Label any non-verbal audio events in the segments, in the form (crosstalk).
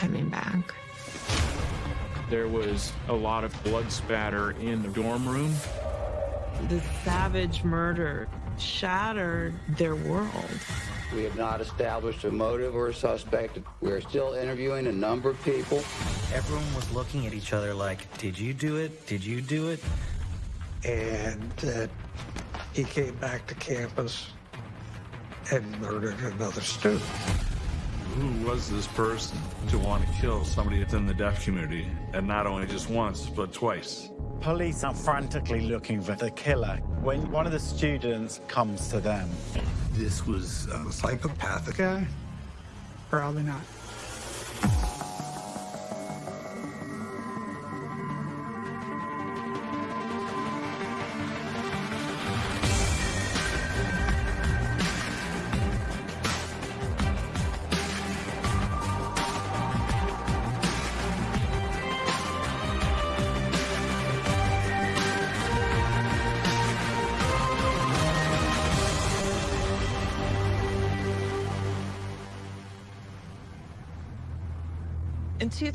coming back. There was a lot of blood spatter in the dorm room. The savage murder shattered their world. We have not established a motive or a suspect. We're still interviewing a number of people. Everyone was looking at each other like, did you do it? Did you do it? And uh, he came back to campus and murdered another student. Who was this person to want to kill somebody within the deaf community? And not only just once, but twice. Police are frantically looking for the killer when one of the students comes to them. This was a psychopathic guy? Probably not.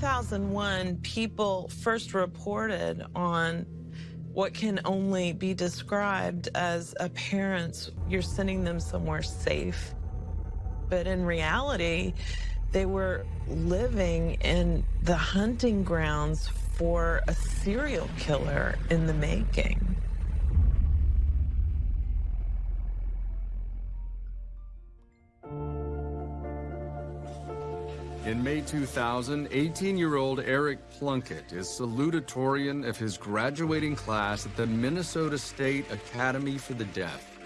2001, people first reported on what can only be described as a parent's, you're sending them somewhere safe. But in reality, they were living in the hunting grounds for a serial killer in the making. In May 2000, 18-year-old Eric Plunkett is salutatorian of his graduating class at the Minnesota State Academy for the Deaf.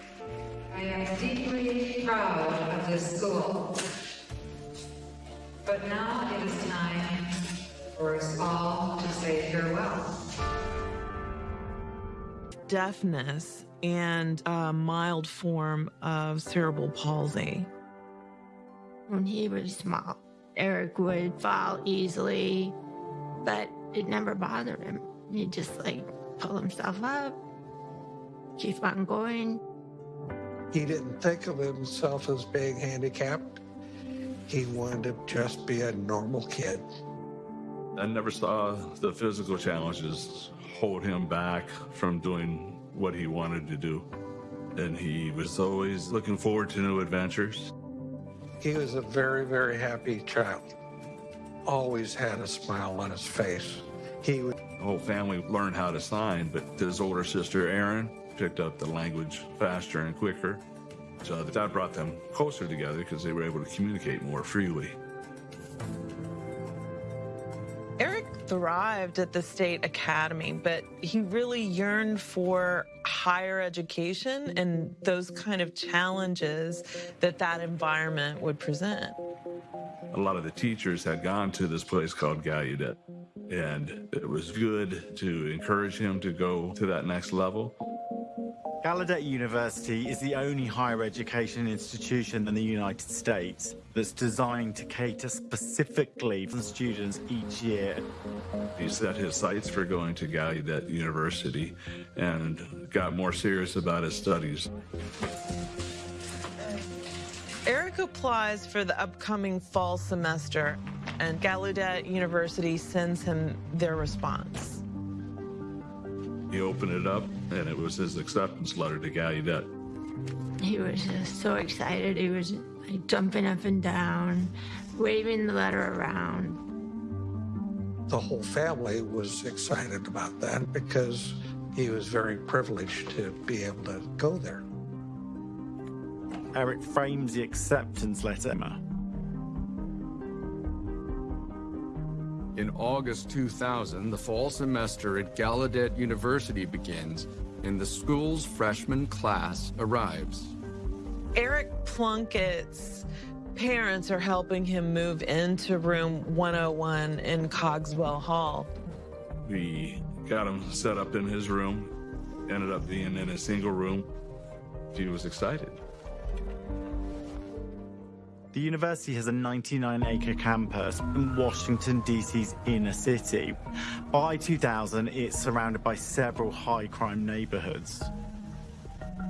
I am deeply proud of this school. But now it is time for us all to say farewell. Deafness and a mild form of cerebral palsy. When he was small, Eric would fall easily, but it never bothered him. He'd just like pull himself up, keep on going. He didn't think of himself as being handicapped. He wanted to just be a normal kid. I never saw the physical challenges hold him back from doing what he wanted to do. And he was always looking forward to new adventures. He was a very, very happy child. Always had a smile on his face. He would. The whole family learned how to sign, but his older sister, Erin, picked up the language faster and quicker. So that brought them closer together because they were able to communicate more freely. Thrived at the state academy, but he really yearned for higher education and those kind of challenges that that environment would present. A lot of the teachers had gone to this place called Gallaudet, and it was good to encourage him to go to that next level. Gallaudet University is the only higher education institution in the United States that's designed to cater specifically for students each year. He set his sights for going to Gallaudet University and got more serious about his studies. Eric applies for the upcoming fall semester, and Gallaudet University sends him their response. He opened it up, and it was his acceptance letter to Gallaudet. He was just so excited. He was like jumping up and down, waving the letter around. The whole family was excited about that because he was very privileged to be able to go there. Eric frames the acceptance letter. In August 2000, the fall semester at Gallaudet University begins, and the school's freshman class arrives. Eric Plunkett's parents are helping him move into room 101 in Cogswell Hall. We got him set up in his room, ended up being in a single room. He was excited. The university has a 99 acre campus in Washington, D.C.'s inner city. By 2000, it's surrounded by several high crime neighborhoods.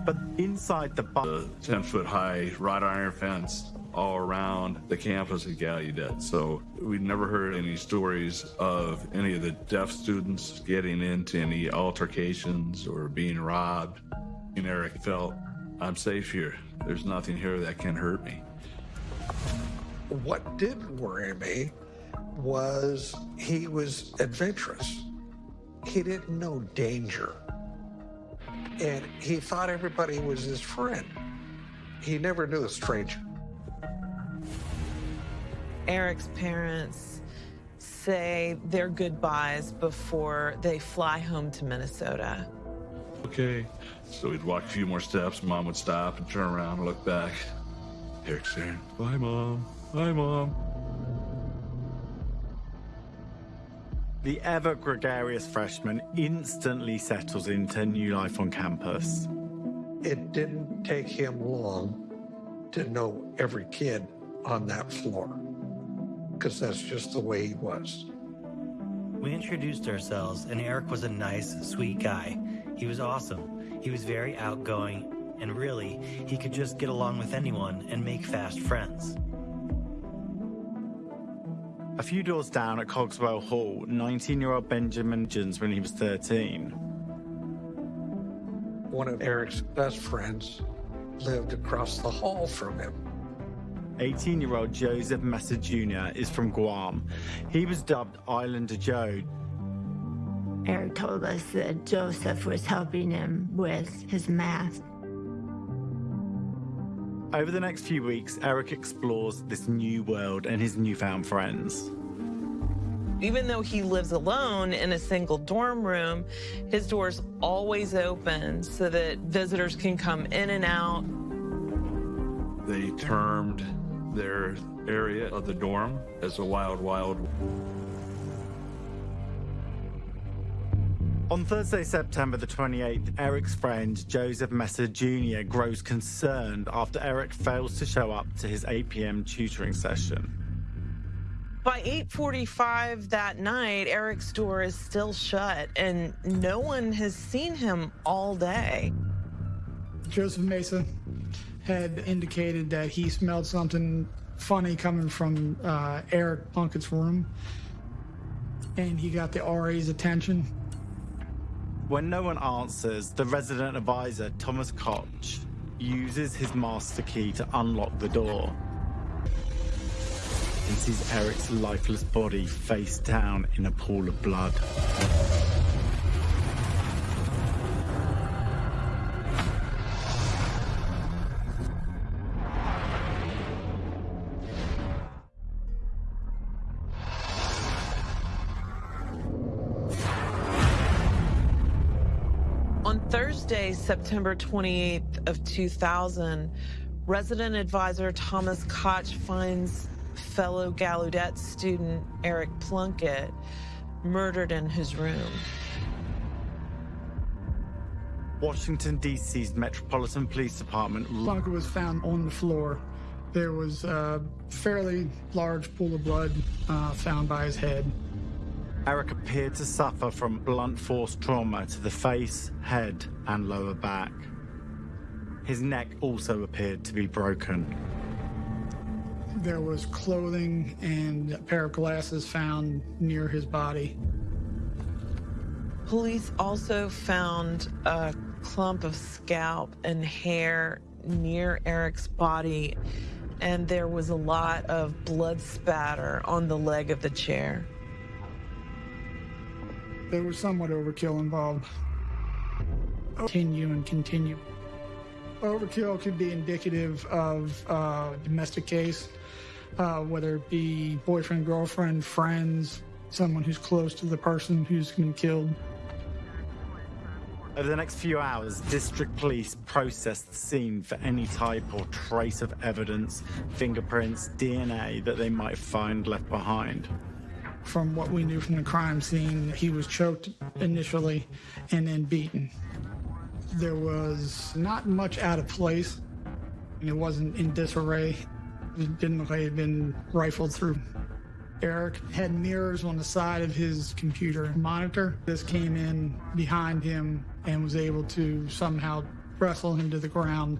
But inside the The 10 foot high wrought iron fence all around the campus at Gallaudet. So we never heard any stories of any of the deaf students getting into any altercations or being robbed. And Eric felt, I'm safe here. There's nothing here that can hurt me. What did worry me was he was adventurous. He didn't know danger. And he thought everybody was his friend. He never knew a stranger. Eric's parents say their goodbyes before they fly home to Minnesota. Okay. So we'd walk a few more steps. Mom would stop and turn around and look back. Eric's there. Bye, Mom. Bye, Mom. The ever gregarious freshman instantly settles into new life on campus. It didn't take him long to know every kid on that floor because that's just the way he was. We introduced ourselves, and Eric was a nice, sweet guy. He was awesome. He was very outgoing, and really, he could just get along with anyone and make fast friends. A few doors down at Cogswell Hall, 19 year old Benjamin Jones when he was 13. One of Eric's best friends lived across the hall from him. 18 year old Joseph Mesa Jr. is from Guam. He was dubbed Islander Joe. Eric told us that Joseph was helping him with his math. Over the next few weeks, Eric explores this new world and his newfound friends. Even though he lives alone in a single dorm room, his door's always open so that visitors can come in and out. They termed their area of the dorm as a wild, wild. On Thursday, September the 28th, Eric's friend Joseph Mesa Jr. grows concerned after Eric fails to show up to his 8 p.m. tutoring session. By 8:45 that night, Eric's door is still shut and no one has seen him all day. Joseph Mesa had indicated that he smelled something funny coming from uh, Eric Plunkett's room, and he got the RA's attention. When no one answers, the resident advisor, Thomas Koch, uses his master key to unlock the door and sees Eric's lifeless body face down in a pool of blood. September 28th of 2000, resident advisor Thomas Koch finds fellow Gallaudet student Eric Plunkett murdered in his room. Washington, D.C.'s Metropolitan Police Department. Plunkett was found on the floor. There was a fairly large pool of blood uh, found by his head. Eric appeared to suffer from blunt force trauma to the face, head, and lower back. His neck also appeared to be broken. There was clothing and a pair of glasses found near his body. Police also found a clump of scalp and hair near Eric's body, and there was a lot of blood spatter on the leg of the chair. There was somewhat overkill involved. Continue and continue. Overkill could be indicative of uh, domestic case, uh, whether it be boyfriend, girlfriend, friends, someone who's close to the person who's been killed. Over the next few hours, district police processed the scene for any type or trace of evidence, fingerprints, DNA that they might find left behind. From what we knew from the crime scene, he was choked initially and then beaten. There was not much out of place. It wasn't in disarray. It didn't look like it had been rifled through. Eric had mirrors on the side of his computer monitor. This came in behind him and was able to somehow wrestle him to the ground,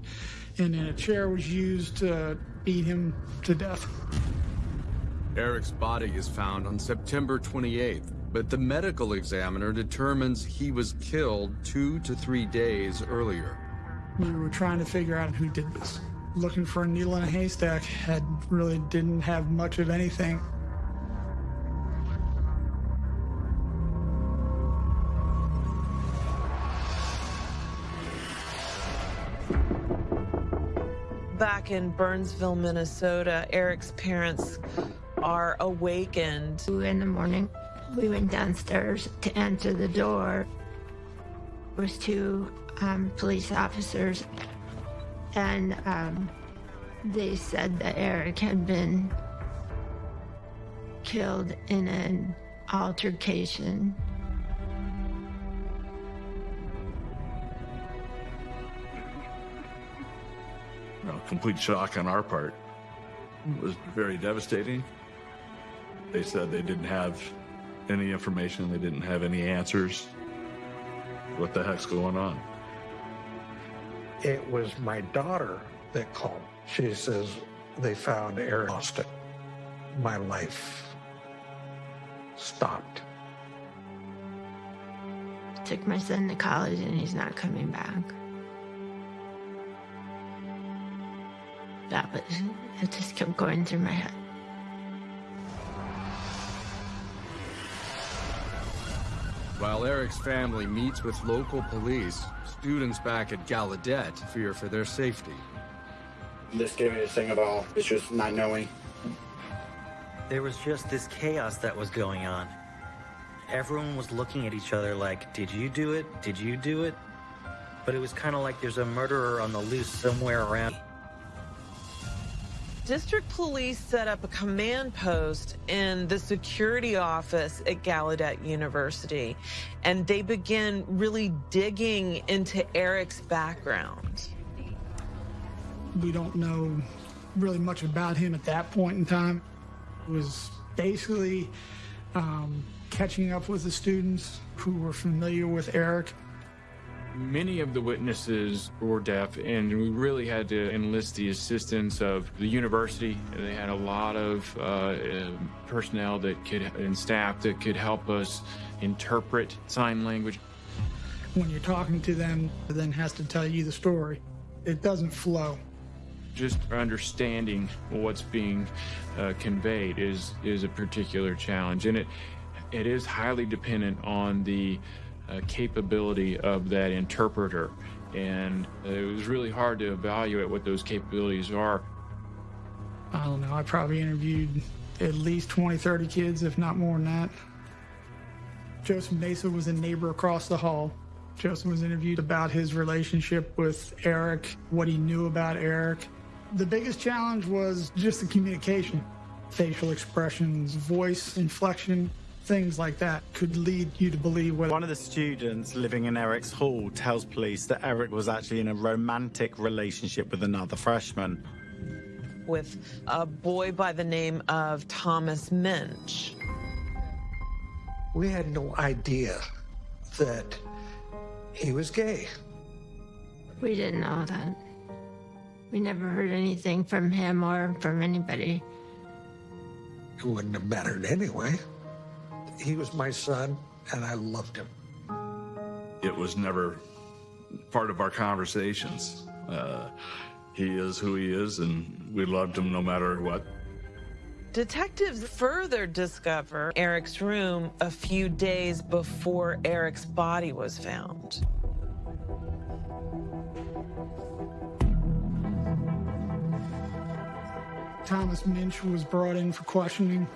and then a chair was used to beat him to death. Eric's body is found on September 28th, but the medical examiner determines he was killed two to three days earlier. We were trying to figure out who did this. Looking for a needle in a haystack had really didn't have much of anything. Back in Burnsville, Minnesota, Eric's parents are awakened. In the morning, we went downstairs to answer the door. There was two um, police officers, and um, they said that Eric had been killed in an altercation. Well, complete shock on our part. It was very devastating. They said they didn't have any information, they didn't have any answers. What the heck's going on? It was my daughter that called. She says they found Eric Austin. My life stopped. Took my son to college and he's not coming back. That was, it just kept going through my head. While Eric's family meets with local police, students back at Gallaudet fear for their safety. The scariest thing of all is just not knowing. There was just this chaos that was going on. Everyone was looking at each other like, did you do it? Did you do it? But it was kind of like there's a murderer on the loose somewhere around. District police set up a command post in the security office at Gallaudet University, and they begin really digging into Eric's background. We don't know really much about him at that point in time. It was basically um, catching up with the students who were familiar with Eric. Many of the witnesses were deaf, and we really had to enlist the assistance of the university. They had a lot of uh, uh, personnel that could and staff that could help us interpret sign language. When you're talking to them, then has to tell you the story. It doesn't flow. Just understanding what's being uh, conveyed is is a particular challenge, and it it is highly dependent on the capability of that interpreter. And it was really hard to evaluate what those capabilities are. I don't know, I probably interviewed at least 20, 30 kids, if not more than that. Joseph Mesa was a neighbor across the hall. Joseph was interviewed about his relationship with Eric, what he knew about Eric. The biggest challenge was just the communication, facial expressions, voice inflection things like that could lead you to believe whether one of the students living in Eric's hall tells police that Eric was actually in a romantic relationship with another freshman. With a boy by the name of Thomas Minch. We had no idea that he was gay. We didn't know that. We never heard anything from him or from anybody. It wouldn't have mattered anyway. He was my son, and I loved him. It was never part of our conversations. Uh, he is who he is, and we loved him no matter what. Detectives further discover Eric's room a few days before Eric's body was found. Thomas Minch was brought in for questioning.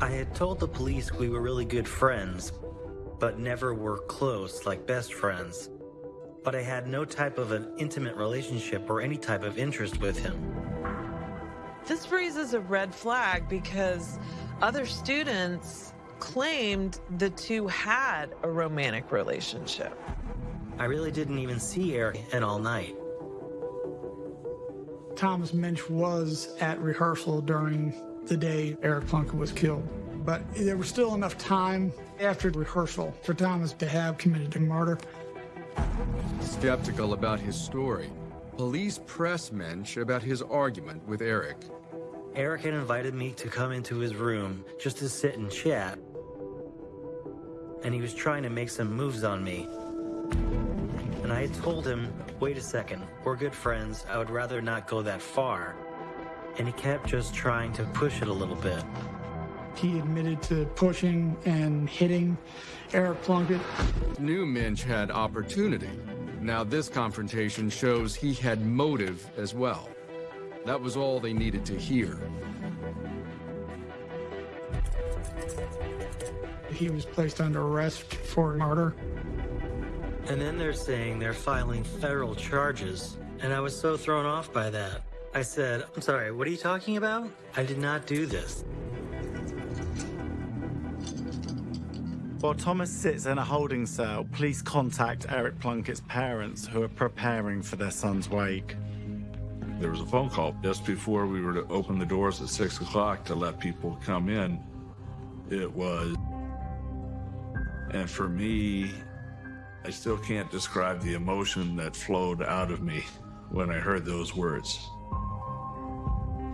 I had told the police we were really good friends, but never were close like best friends. But I had no type of an intimate relationship or any type of interest with him. This raises a red flag because other students claimed the two had a romantic relationship. I really didn't even see Eric in all night. Thomas Minch was at rehearsal during the day Eric Plunkett was killed. but there was still enough time after rehearsal for Thomas to have committed a murder. Skeptical about his story, police press Minch about his argument with Eric. Eric had invited me to come into his room just to sit and chat, and he was trying to make some moves on me. And I had told him, wait a second, we're good friends, I would rather not go that far. And he kept just trying to push it a little bit. He admitted to pushing and hitting Eric Plunkett. Knew Minch had opportunity. Now this confrontation shows he had motive as well. That was all they needed to hear. He was placed under arrest for murder. And then they're saying they're filing federal charges, and I was so thrown off by that. I said, I'm sorry, what are you talking about? I did not do this. While Thomas sits in a holding cell, police contact Eric Plunkett's parents who are preparing for their son's wake. There was a phone call just before we were to open the doors at 6 o'clock to let people come in. It was. And for me, I still can't describe the emotion that flowed out of me when I heard those words.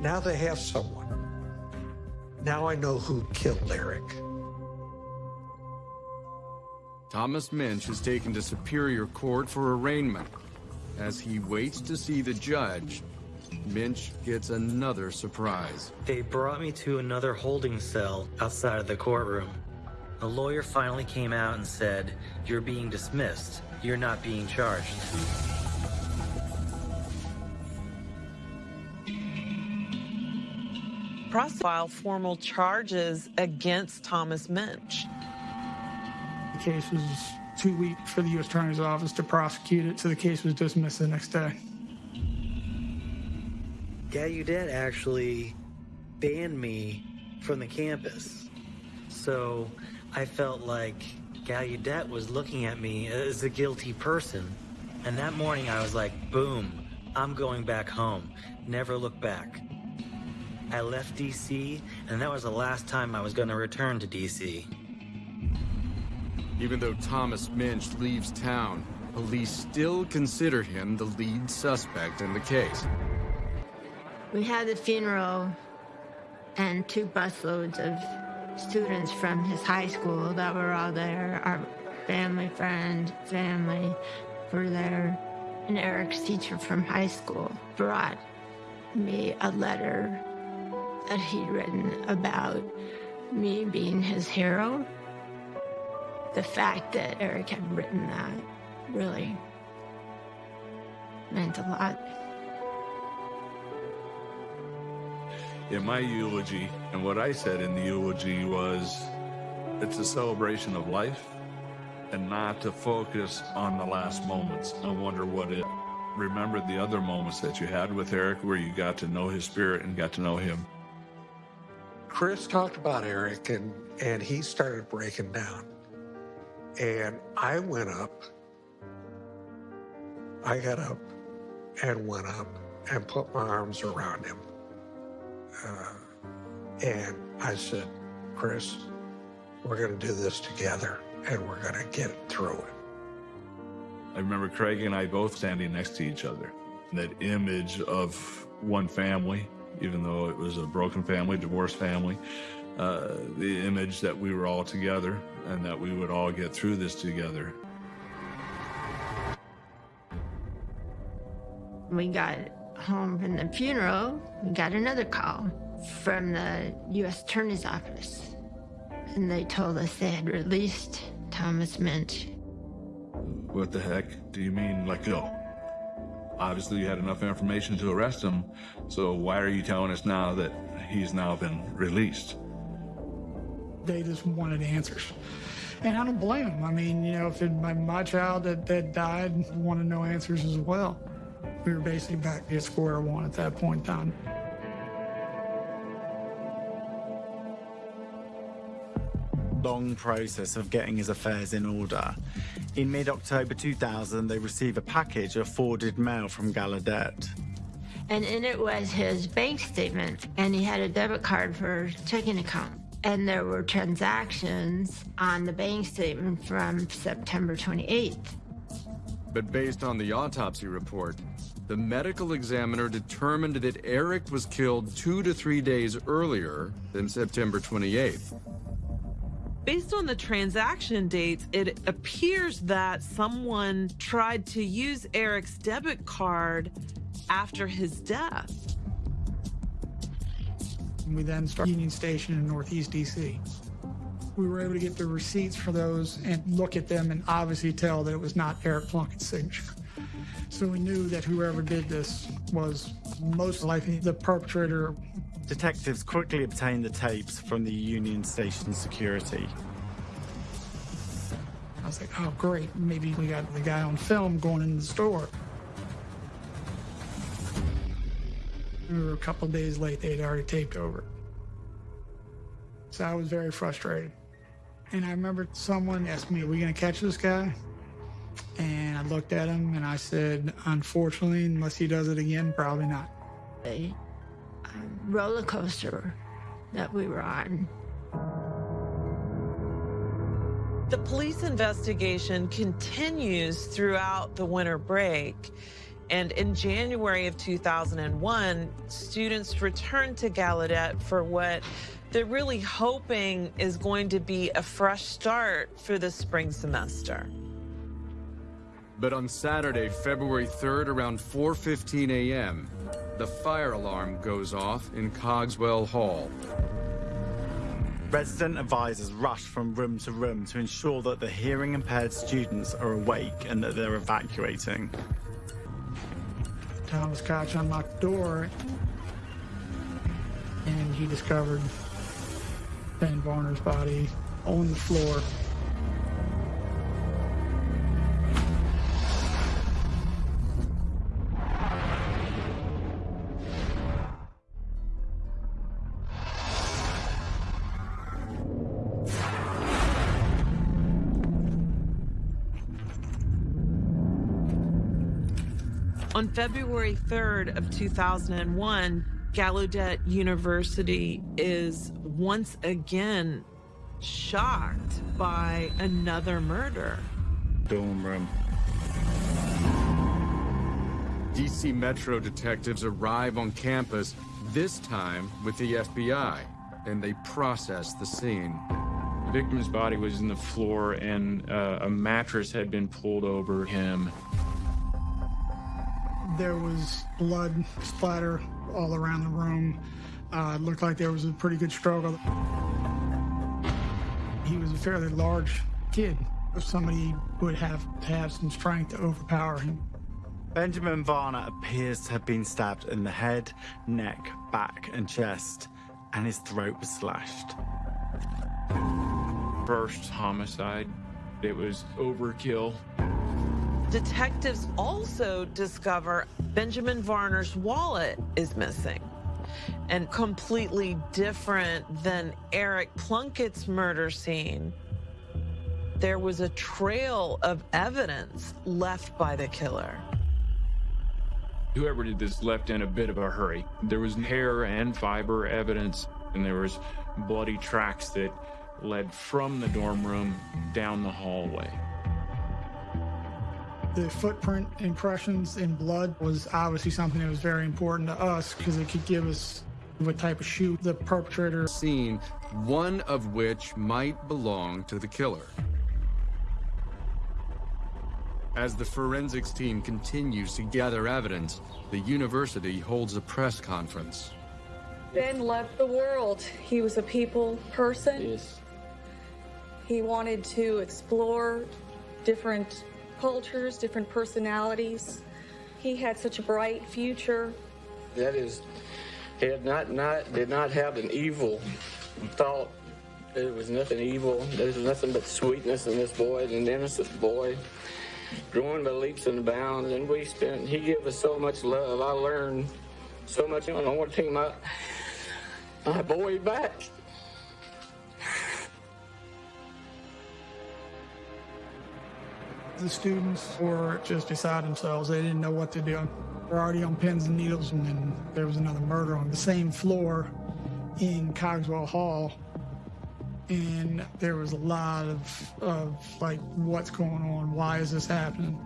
Now they have someone. Now I know who killed Eric. Thomas Minch is taken to Superior Court for arraignment. As he waits to see the judge, Minch gets another surprise. They brought me to another holding cell outside of the courtroom. A lawyer finally came out and said, You're being dismissed. You're not being charged. Process filed formal charges against Thomas Minch. The case was too weak for the U.S. Attorney's Office to prosecute it, so the case was dismissed the next day. Gallaudet actually banned me from the campus. So I felt like Gallaudet was looking at me as a guilty person. And that morning I was like, boom, I'm going back home. Never look back. I left DC, and that was the last time I was going to return to DC. Even though Thomas Minch leaves town, police still consider him the lead suspect in the case. We had the funeral and two busloads of students from his high school that were all there. Our family, friend, family were there. And Eric's teacher from high school brought me a letter that he'd written about me being his hero. The fact that Eric had written that really meant a lot. In my eulogy, and what I said in the eulogy was it's a celebration of life and not to focus on the last moments. I wonder what it remembered the other moments that you had with Eric where you got to know his spirit and got to know him. Chris talked about Eric and, and he started breaking down. And I went up, I got up and went up and put my arms around him. Uh, and I said, Chris, we're going to do this together and we're going to get through it. I remember Craig and I both standing next to each other. That image of one family, even though it was a broken family, divorced family, uh, the image that we were all together and that we would all get through this together. We got home from the funeral, we got another call from the U.S. Attorney's Office. And they told us they had released Thomas Minch. What the heck do you mean let go? Oh, obviously, you had enough information to arrest him, so why are you telling us now that he's now been released? They just wanted answers. And I don't blame them. I mean, you know, if it, my, my child that, that died wanted to know answers as well. We were basically back at square one at that point in time. long process of getting his affairs in order. In mid-October 2000, they receive a package of forwarded mail from Gallaudet. And in it was his bank statement, and he had a debit card for checking account. And there were transactions on the bank statement from September 28th. But based on the autopsy report, the medical examiner determined that Eric was killed two to three days earlier than September 28th. Based on the transaction dates, it appears that someone tried to use Eric's debit card after his death. We then started Union Station in Northeast DC. We were able to get the receipts for those and look at them and obviously tell that it was not Eric Plunkett's signature. So we knew that whoever did this was most likely the perpetrator. Detectives quickly obtained the tapes from the Union Station security. I was like, oh, great. Maybe we got the guy on film going in the store. We were a couple days late. They had already taped over. So I was very frustrated. And I remember someone asked me, are we going to catch this guy? And I looked at him and I said, unfortunately, unless he does it again, probably not. A roller coaster that we were on. The police investigation continues throughout the winter break. And in January of 2001, students returned to Gallaudet for what they're really hoping is going to be a fresh start for the spring semester. But on Saturday, February 3rd, around 4.15 a.m., the fire alarm goes off in Cogswell Hall. Resident advisors rush from room to room to ensure that the hearing impaired students are awake and that they're evacuating. Thomas Koch unlocked the door and he discovered Ben Varner's body on the floor. 3rd of 2001, Gallaudet University is once again shocked by another murder. Dorm room. DC Metro detectives arrive on campus, this time with the FBI, and they process the scene. The victim's body was in the floor and uh, a mattress had been pulled over him. There was blood splatter all around the room. Uh, it looked like there was a pretty good struggle. He was a fairly large kid. Somebody would have to have some strength to overpower him. Benjamin Varner appears to have been stabbed in the head, neck, back, and chest, and his throat was slashed. First homicide. It was overkill. Detectives also discover Benjamin Varner's wallet is missing and completely different than Eric Plunkett's murder scene. There was a trail of evidence left by the killer. Whoever did this left in a bit of a hurry. There was hair and fiber evidence, and there was bloody tracks that led from the dorm room down the hallway. The footprint impressions in blood was obviously something that was very important to us because it could give us what type of shoe the perpetrator seen, one of which might belong to the killer. As the forensics team continues to gather evidence, the university holds a press conference. Ben loved the world. He was a people person. Yes. He wanted to explore different cultures, different personalities. He had such a bright future. That is, he had not, not did not have an evil thought. There was nothing evil. There was nothing but sweetness in this boy, an innocent boy, growing by leaps and bounds. And we spent. He gave us so much love. I learned so much. I want to take my my boy back. The students were just beside themselves. They didn't know what to do. They're already on pins and needles, and then there was another murder on the same floor in Cogswell Hall. And there was a lot of, of like, what's going on? Why is this happening?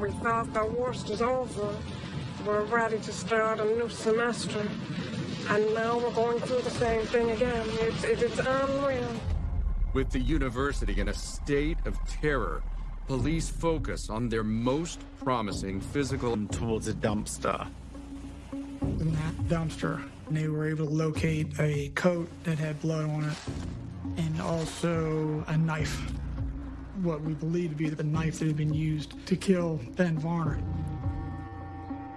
We thought the worst is over. We're ready to start a new semester. And now we're going through the same thing again. It's, it's unreal. With the university in a state of terror, police focus on their most promising physical... Towards a dumpster. In that dumpster, they were able to locate a coat that had blood on it and also a knife. What we believe to be the knife that had been used to kill Ben Varner.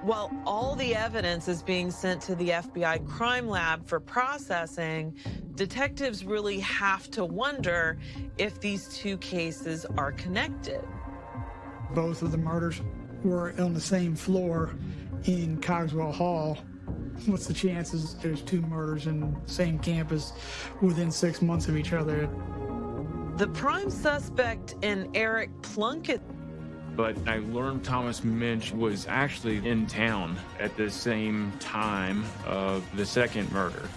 While all the evidence is being sent to the FBI crime lab for processing, detectives really have to wonder if these two cases are connected. Both of the murders were on the same floor in Cogswell Hall. What's the chances there's two murders in the same campus within six months of each other? The prime suspect in Eric Plunkett but I learned Thomas Minch was actually in town at the same time of the second murder.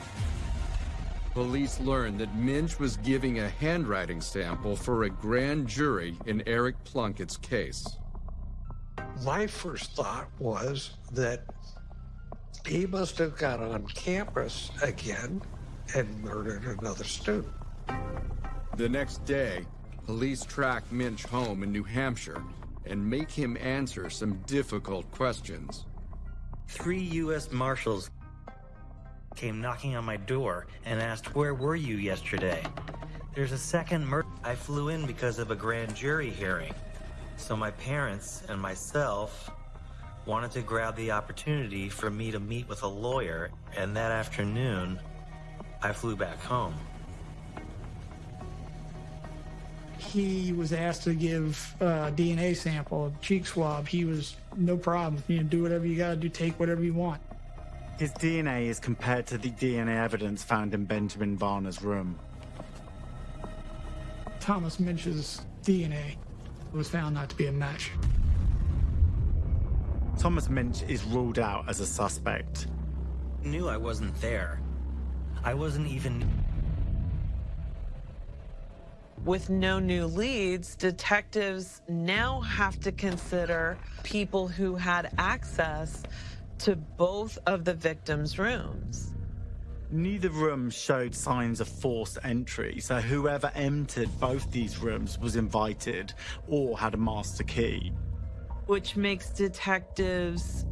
Police learned that Minch was giving a handwriting sample for a grand jury in Eric Plunkett's case. My first thought was that he must have got on campus again and murdered another student. The next day, police tracked Minch home in New Hampshire and make him answer some difficult questions. Three U.S. Marshals came knocking on my door and asked, Where were you yesterday? There's a second murder. I flew in because of a grand jury hearing. So my parents and myself wanted to grab the opportunity for me to meet with a lawyer, and that afternoon, I flew back home. He was asked to give uh, a DNA sample, a cheek swab. He was no problem. You know, do whatever you got to do, take whatever you want. His DNA is compared to the DNA evidence found in Benjamin Varner's room. Thomas Minch's DNA was found not to be a match. Thomas Minch is ruled out as a suspect. Knew I wasn't there. I wasn't even with no new leads, detectives now have to consider people who had access to both of the victims' rooms. Neither room showed signs of forced entry, so whoever entered both these rooms was invited or had a master key. Which makes detectives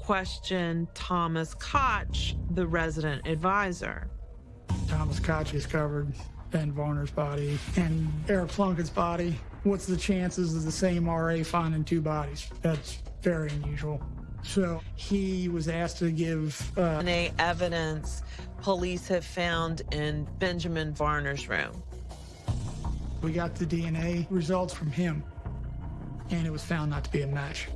question Thomas Koch, the resident advisor. Thomas Koch is covered Ben Varner's body and Eric Plunkett's body. What's the chances of the same RA finding two bodies? That's very unusual. So he was asked to give uh, DNA evidence police have found in Benjamin Varner's room. We got the DNA results from him, and it was found not to be a match.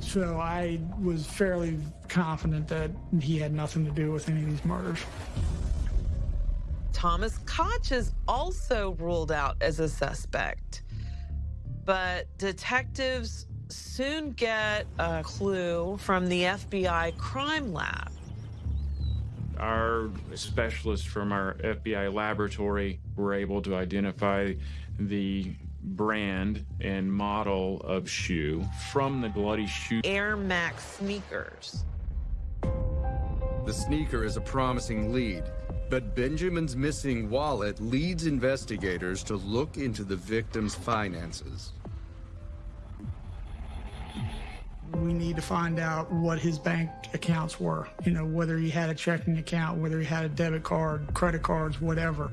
So I was fairly confident that he had nothing to do with any of these murders. Thomas Koch is also ruled out as a suspect. But detectives soon get a clue from the FBI crime lab. Our specialists from our FBI laboratory were able to identify the brand and model of shoe from the bloody shoe. Air Max sneakers. The sneaker is a promising lead, but Benjamin's missing wallet leads investigators to look into the victim's finances. We need to find out what his bank accounts were. You know, whether he had a checking account, whether he had a debit card, credit cards, whatever.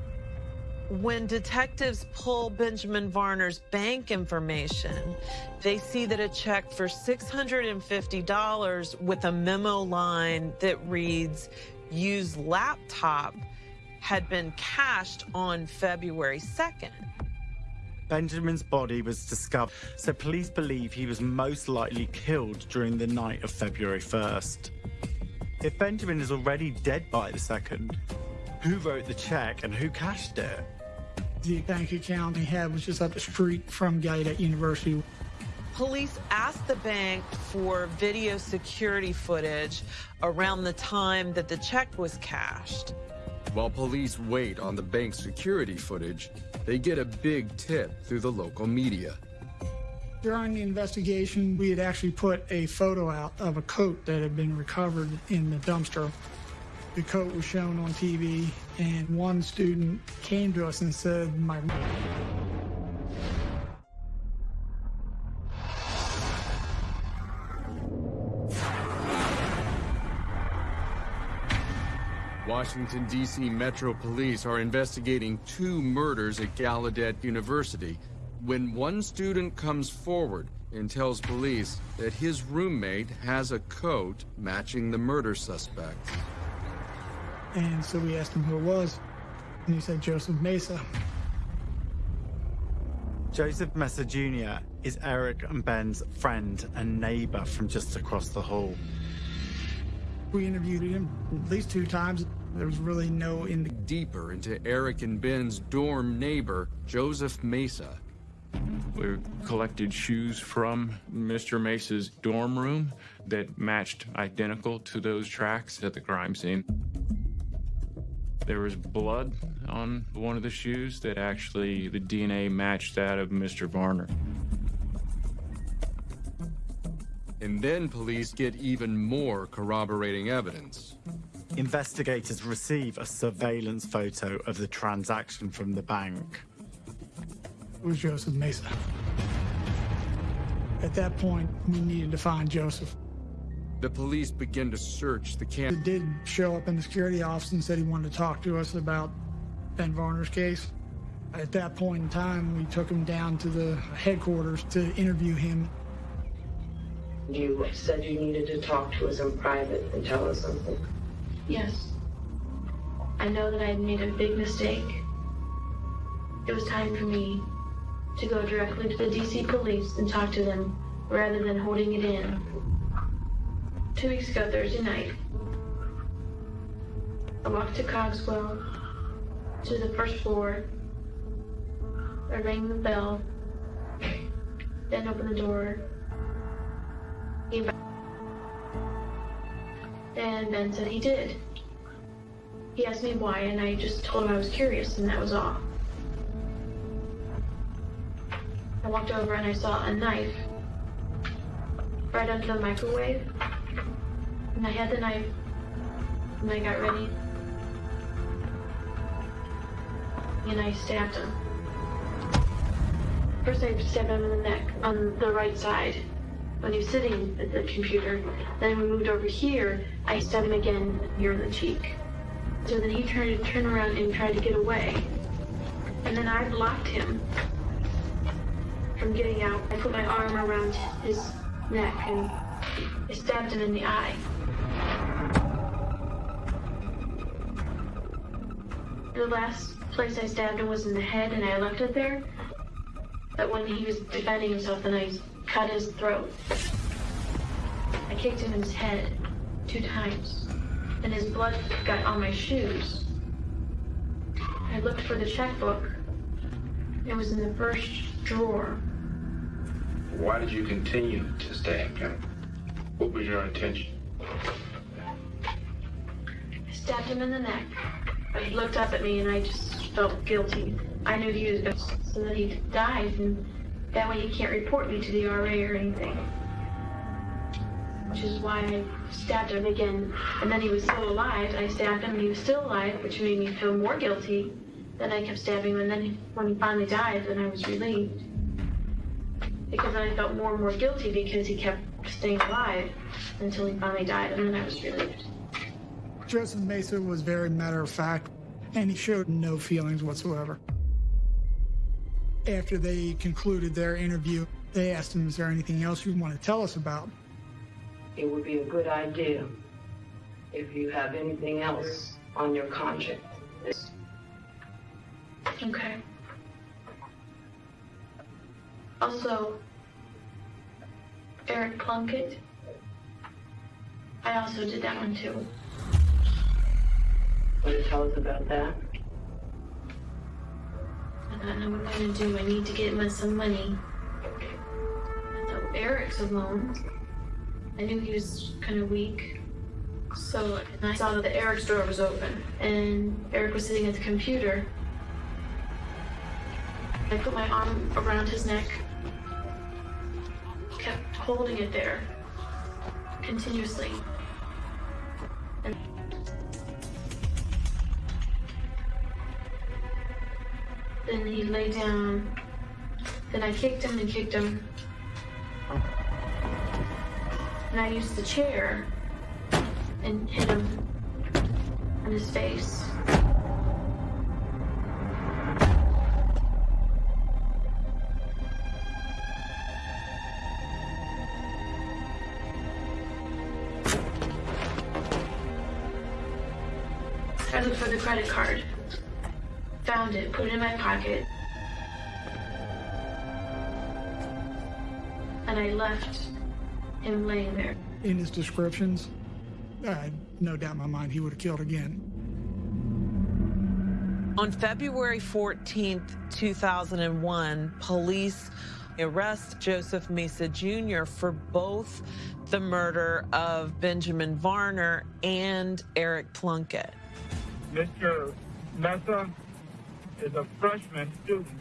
When detectives pull Benjamin Varner's bank information, they see that a check for $650 with a memo line that reads, used laptop had been cashed on February 2nd. Benjamin's body was discovered, so police believe he was most likely killed during the night of February 1st. If Benjamin is already dead by the 2nd, who wrote the check and who cashed it? The bank account he had was just up the street from Gallaudet University. Police asked the bank for video security footage around the time that the check was cashed. While police wait on the bank's security footage, they get a big tip through the local media. During the investigation, we had actually put a photo out of a coat that had been recovered in the dumpster. The coat was shown on TV, and one student came to us and said, My Washington, D.C. Metro Police are investigating two murders at Gallaudet University when one student comes forward and tells police that his roommate has a coat matching the murder suspect. And so we asked him who it was, and he said Joseph Mesa. Joseph Mesa Jr. is Eric and Ben's friend and neighbor from just across the hall. We interviewed him at least two times. There was really no in Deeper into Eric and Ben's dorm neighbor, Joseph Mesa. We collected shoes from Mr. Mesa's dorm room that matched identical to those tracks at the crime scene. There was blood on one of the shoes that actually the DNA matched that of Mr. Varner. And then police get even more corroborating evidence. Investigators receive a surveillance photo of the transaction from the bank. It was Joseph Mesa. At that point, we needed to find Joseph. The police begin to search the He camp. did show up in the security office and said he wanted to talk to us about Ben Varner's case. At that point in time, we took him down to the headquarters to interview him. You said you needed to talk to us in private and tell us something. Yes. I know that I had made a big mistake. It was time for me to go directly to the DC police and talk to them rather than holding it in. Two weeks ago, Thursday night, I walked to Cogswell to the first floor. I rang the bell, then opened the door. He invited and Ben said he did. He asked me why, and I just told him I was curious, and that was all. I walked over and I saw a knife right under the microwave. And I had the knife, and I got ready. And I stabbed him. First, I stabbed him in the neck on the right side when he was sitting at the computer. Then we moved over here. I stabbed him again in the cheek. So then he tried to turn around and tried to get away. And then I blocked him from getting out. I put my arm around his neck and I stabbed him in the eye. The last place I stabbed him was in the head, and I left it there. But when he was defending himself, then I cut his throat. I kicked him in his head two times, and his blood got on my shoes. I looked for the checkbook. It was in the first drawer. Why did you continue to stab him? What was your intention? I stabbed him in the neck. But he looked up at me, and I just felt guilty. I knew he was going to, so that he died, and that way he can't report me to the RA or anything. Which is why I stabbed him again. And then he was still alive, I stabbed him, and he was still alive, which made me feel more guilty. Then I kept stabbing him, and then when he finally died, then I was relieved. Because I felt more and more guilty because he kept staying alive until he finally died, and then I was relieved. Joseph Mesa was very matter of fact, and he showed no feelings whatsoever. After they concluded their interview, they asked him, Is there anything else you want to tell us about? It would be a good idea if you have anything else on your conscience. Okay. Also, Eric Plunkett. I also did that one too. Want to tell us about that? I don't know what I'm gonna do. I need to get him some money. I thought Eric's alone. I knew he was kind of weak. So and I saw that the Eric's door was open, and Eric was sitting at the computer. I put my arm around his neck, kept holding it there continuously. Then he lay down. Then I kicked him and kicked him. And I used the chair and hit him in his face. I looked for the credit card. Found it, put it in my pocket. And I left him laying there. In his descriptions, I had no doubt in my mind he would have killed again. On February 14th, 2001, police arrest Joseph Mesa Jr. for both the murder of Benjamin Varner and Eric Plunkett. Mr. Mesa is a freshman student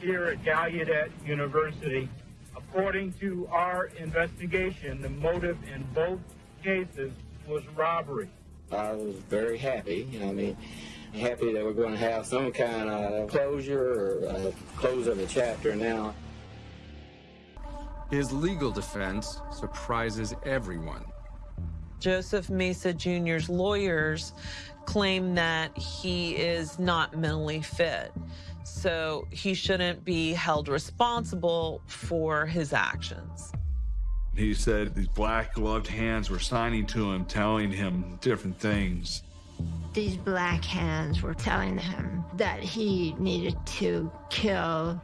here at Gallaudet University. According to our investigation, the motive in both cases was robbery. I was very happy. I mean, happy that we're going to have some kind of closure or a close of the chapter now. His legal defense surprises everyone. Joseph Mesa Jr.'s lawyers claim that he is not mentally fit, so he shouldn't be held responsible for his actions. He said these black gloved hands were signing to him, telling him different things. These black hands were telling him that he needed to kill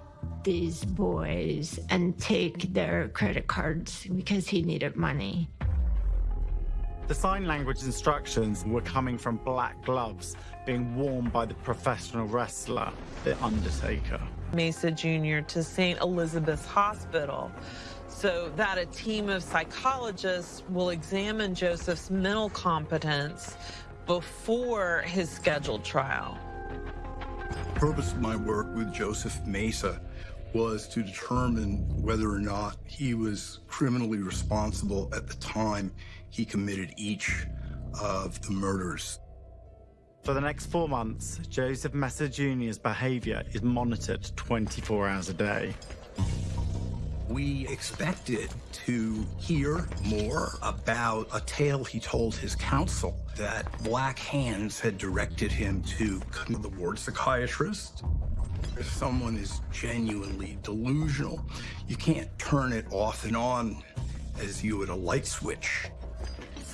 these boys and take their credit cards because he needed money. The sign language instructions were coming from black gloves being worn by the professional wrestler, The Undertaker. Mesa Jr. to St. Elizabeth's Hospital so that a team of psychologists will examine Joseph's mental competence before his scheduled trial. The purpose of my work with Joseph Mesa was to determine whether or not he was criminally responsible at the time he committed each of the murders. For the next four months, Joseph Mesa Jr.'s behavior is monitored 24 hours a day. We expected to hear more about a tale he told his counsel that Black Hands had directed him to come to the ward psychiatrist. If someone is genuinely delusional, you can't turn it off and on as you would a light switch.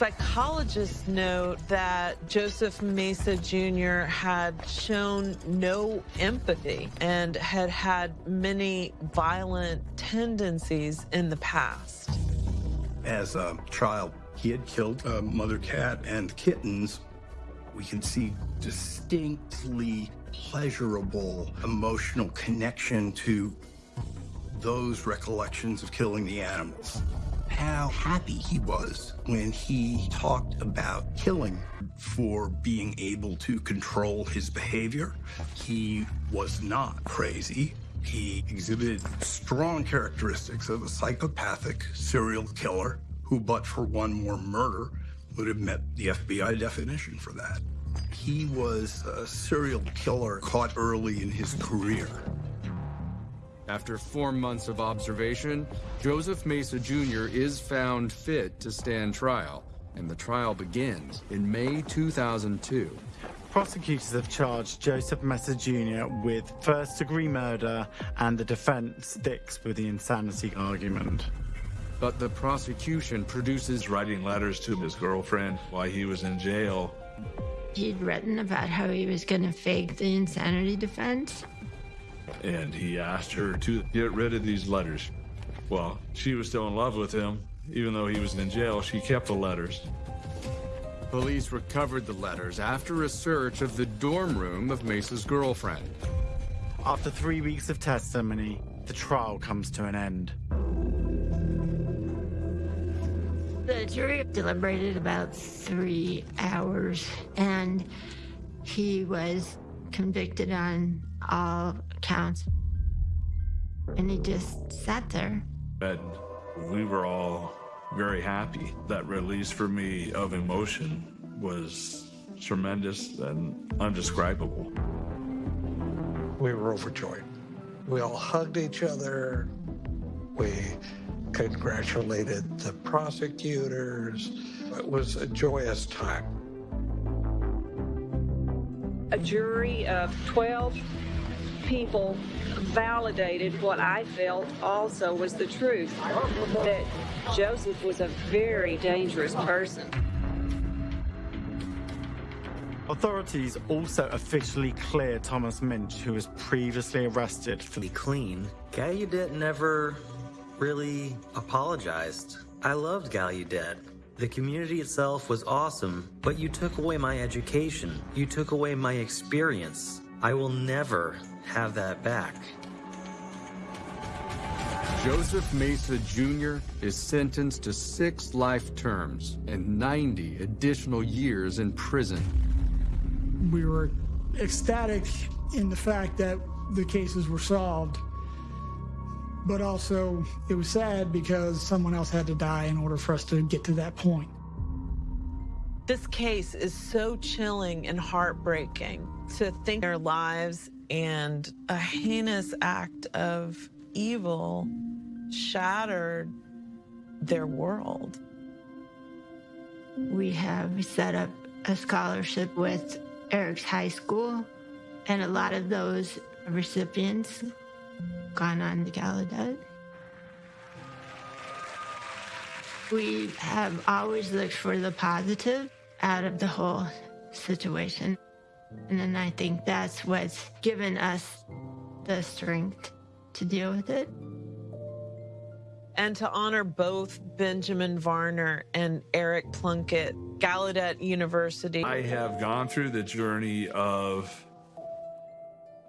Psychologists note that Joseph Mesa Jr. had shown no empathy and had had many violent tendencies in the past. As a child, he had killed a mother cat and kittens. We can see distinctly pleasurable emotional connection to those recollections of killing the animals how happy he was when he talked about killing for being able to control his behavior. He was not crazy. He exhibited strong characteristics of a psychopathic serial killer who, but for one more murder, would have met the FBI definition for that. He was a serial killer caught early in his career. After four months of observation, Joseph Mesa Jr. is found fit to stand trial, and the trial begins in May 2002. Prosecutors have charged Joseph Mesa Jr. with first degree murder, and the defense sticks with the insanity argument. But the prosecution produces writing letters to his girlfriend while he was in jail. He'd written about how he was going to fake the insanity defense and he asked her to get rid of these letters. Well, she was still in love with him. Even though he was in jail, she kept the letters. Police recovered the letters after a search of the dorm room of Mesa's girlfriend. After three weeks of testimony, the trial comes to an end. The jury deliberated about three hours, and he was convicted on all counts. And he just sat there. And we were all very happy. That release for me of emotion was tremendous and undescribable. We were overjoyed. We all hugged each other. We congratulated the prosecutors. It was a joyous time. A jury of 12 people validated what I felt also was the truth that Joseph was a very dangerous person. Authorities also officially cleared Thomas Minch, who was previously arrested for be clean. Gallaudet never really apologized. I loved Gallaudet. The community itself was awesome, but you took away my education. You took away my experience. I will never have that back. Joseph Mesa Jr. is sentenced to six life terms and 90 additional years in prison. We were ecstatic in the fact that the cases were solved, but also it was sad because someone else had to die in order for us to get to that point. This case is so chilling and heartbreaking to think their lives and a heinous act of evil shattered their world. We have set up a scholarship with Eric's high school, and a lot of those recipients gone on to Gallaudet. We have always looked for the positive out of the whole situation. And then I think that's what's given us the strength to deal with it. And to honor both Benjamin Varner and Eric Plunkett, Gallaudet University. I have gone through the journey of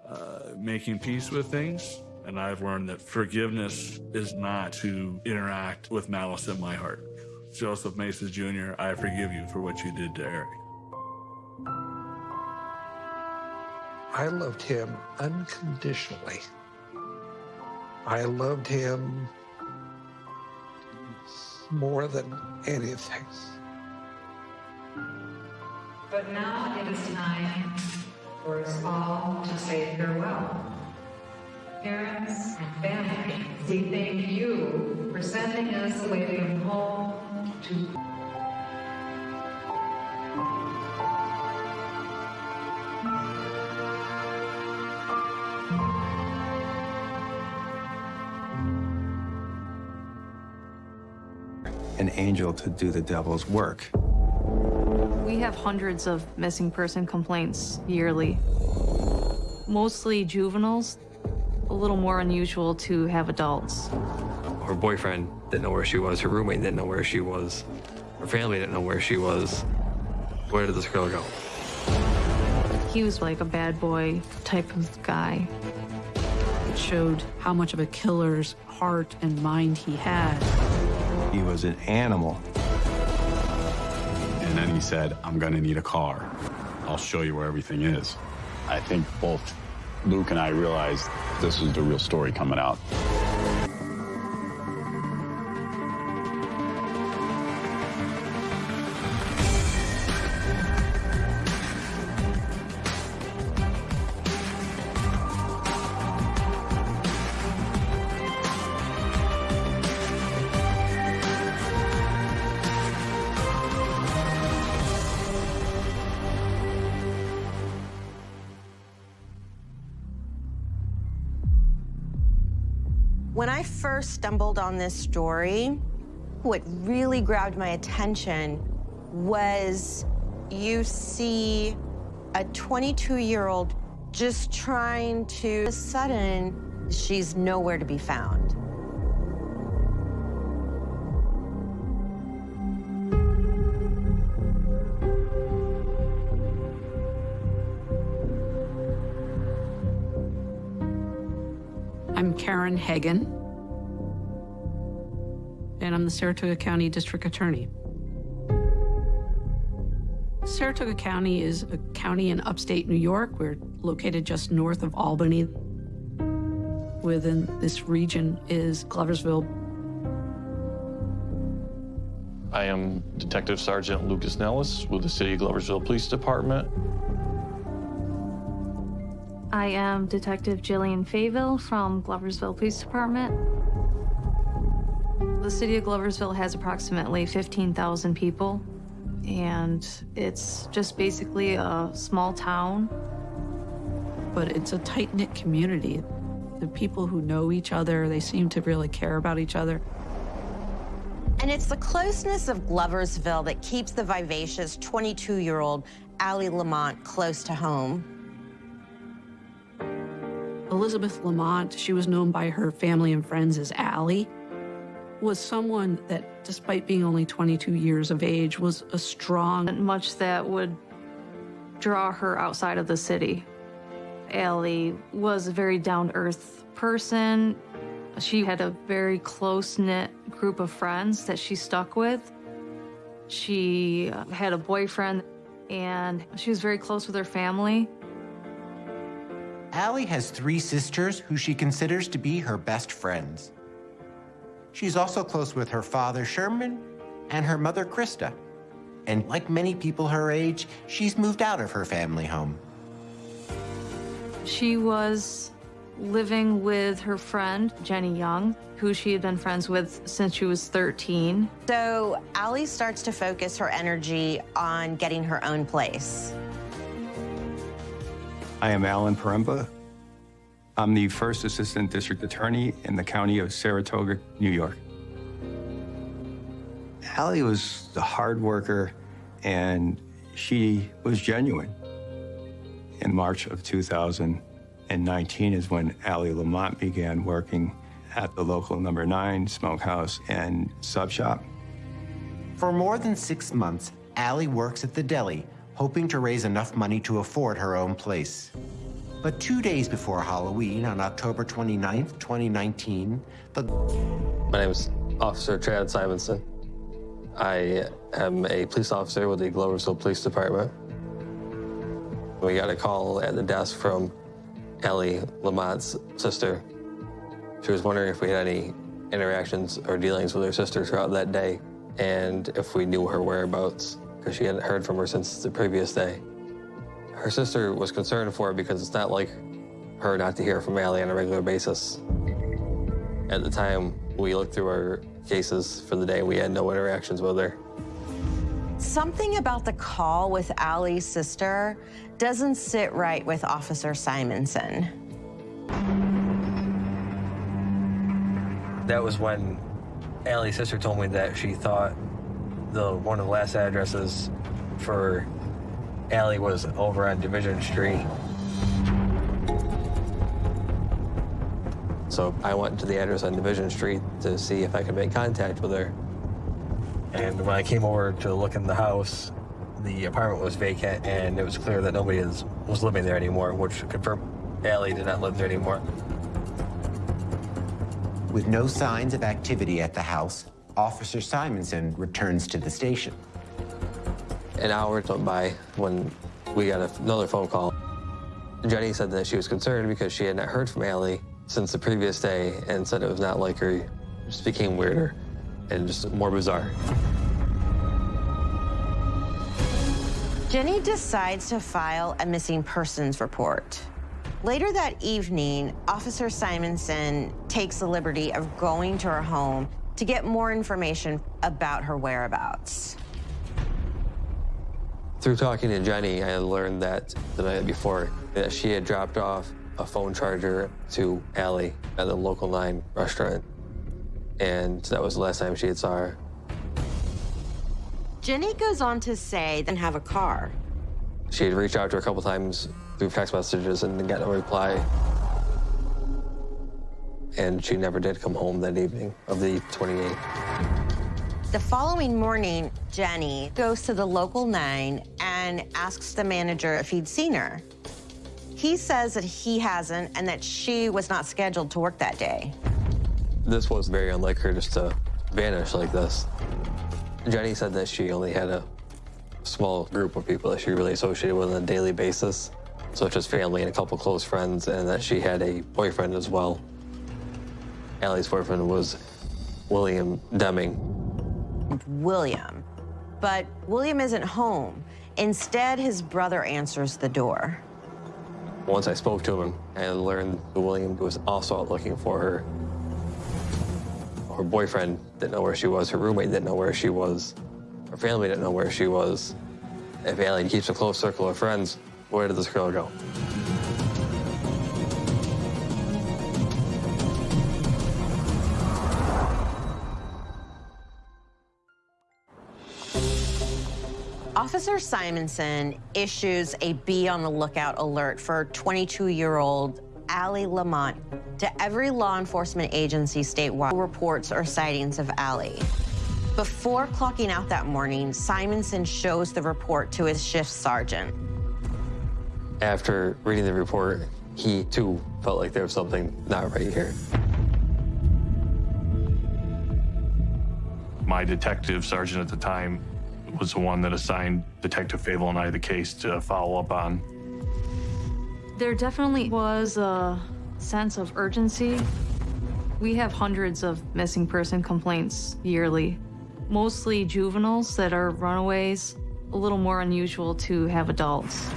uh, making peace with things, and I've learned that forgiveness is not to interact with malice in my heart. Joseph Mesa Jr., I forgive you for what you did to Eric. I loved him unconditionally. I loved him more than anything. But now it is time for us all to say farewell. Parents and family, we thank you for sending us away from home to an angel to do the devil's work. We have hundreds of missing person complaints yearly. Mostly juveniles, a little more unusual to have adults. Her boyfriend didn't know where she was, her roommate didn't know where she was, her family didn't know where she was. Where did this girl go? He was like a bad boy type of guy. It showed how much of a killer's heart and mind he had. He was an animal. And then he said, I'm gonna need a car. I'll show you where everything is. I think both Luke and I realized this was the real story coming out. First stumbled on this story, what really grabbed my attention was you see a 22 year old just trying to, all sudden, she's nowhere to be found. I'm Karen Hagen. And and I'm the Saratoga County District Attorney. Saratoga County is a county in upstate New York. We're located just north of Albany. Within this region is Gloversville. I am Detective Sergeant Lucas Nellis with the City of Gloversville Police Department. I am Detective Jillian Fayville from Gloversville Police Department. The city of Gloversville has approximately 15,000 people, and it's just basically a small town. But it's a tight knit community. The people who know each other, they seem to really care about each other. And it's the closeness of Gloversville that keeps the vivacious 22 year old Allie Lamont close to home. Elizabeth Lamont, she was known by her family and friends as Allie, was someone that, despite being only 22 years of age, was a strong. Much that would draw her outside of the city. Allie was a very down to earth person. She had a very close knit group of friends that she stuck with. She had a boyfriend and she was very close with her family. Allie has three sisters who she considers to be her best friends. She's also close with her father, Sherman, and her mother, Krista. And like many people her age, she's moved out of her family home. She was living with her friend, Jenny Young, who she had been friends with since she was 13. So Allie starts to focus her energy on getting her own place. I am Alan Poremba. I'm the first assistant district attorney in the county of Saratoga, New York. Allie was a hard worker and she was genuine. In March of 2019 is when Allie Lamont began working at the local number nine smokehouse and sub shop. For more than six months, Allie works at the deli, hoping to raise enough money to afford her own place. But two days before Halloween, on October 29th, 2019, the. My name is Officer Chad Simonson. I am a police officer with the Gloversville Police Department. We got a call at the desk from Ellie Lamont's sister. She was wondering if we had any interactions or dealings with her sister throughout that day and if we knew her whereabouts because she hadn't heard from her since the previous day. Her sister was concerned for her because it's not like her not to hear from Allie on a regular basis. At the time, we looked through our cases for the day. We had no interactions with her. Something about the call with Allie's sister doesn't sit right with Officer Simonson. That was when Allie's sister told me that she thought the one of the last addresses for Allie was over on Division Street. So I went to the address on Division Street to see if I could make contact with her. And when I came over to look in the house, the apartment was vacant and it was clear that nobody is, was living there anymore, which confirmed Allie did not live there anymore. With no signs of activity at the house, Officer Simonson returns to the station. An hour went by when we got another phone call. Jenny said that she was concerned because she had not heard from Allie since the previous day and said it was not like her. It just became weirder and just more bizarre. Jenny decides to file a missing persons report. Later that evening, Officer Simonson takes the liberty of going to her home to get more information about her whereabouts. Through talking to Jenny, I learned that the night before that she had dropped off a phone charger to Allie at the local 9 restaurant. And that was the last time she had saw her. Jenny goes on to say then have a car. She had reached out to her a couple times through text messages and got no reply. And she never did come home that evening of the 28th. The following morning, Jenny goes to the local 9 and asks the manager if he'd seen her. He says that he hasn't and that she was not scheduled to work that day. This was very unlike her just to vanish like this. Jenny said that she only had a small group of people that she really associated with on a daily basis, such as family and a couple close friends, and that she had a boyfriend as well. Allie's boyfriend was William Deming. William. But William isn't home. Instead, his brother answers the door. Once I spoke to him, I learned that William was also out looking for her. Her boyfriend didn't know where she was, her roommate didn't know where she was, her family didn't know where she was. If Allie keeps a close circle of friends, where did this girl go? Officer Simonson issues a be on the lookout alert for 22 year old Allie Lamont to every law enforcement agency statewide reports or sightings of Allie. Before clocking out that morning, Simonson shows the report to his shift sergeant. After reading the report, he too felt like there was something not right here. My detective sergeant at the time was the one that assigned Detective Fable and I the case to follow up on. There definitely was a sense of urgency. We have hundreds of missing person complaints yearly, mostly juveniles that are runaways, a little more unusual to have adults.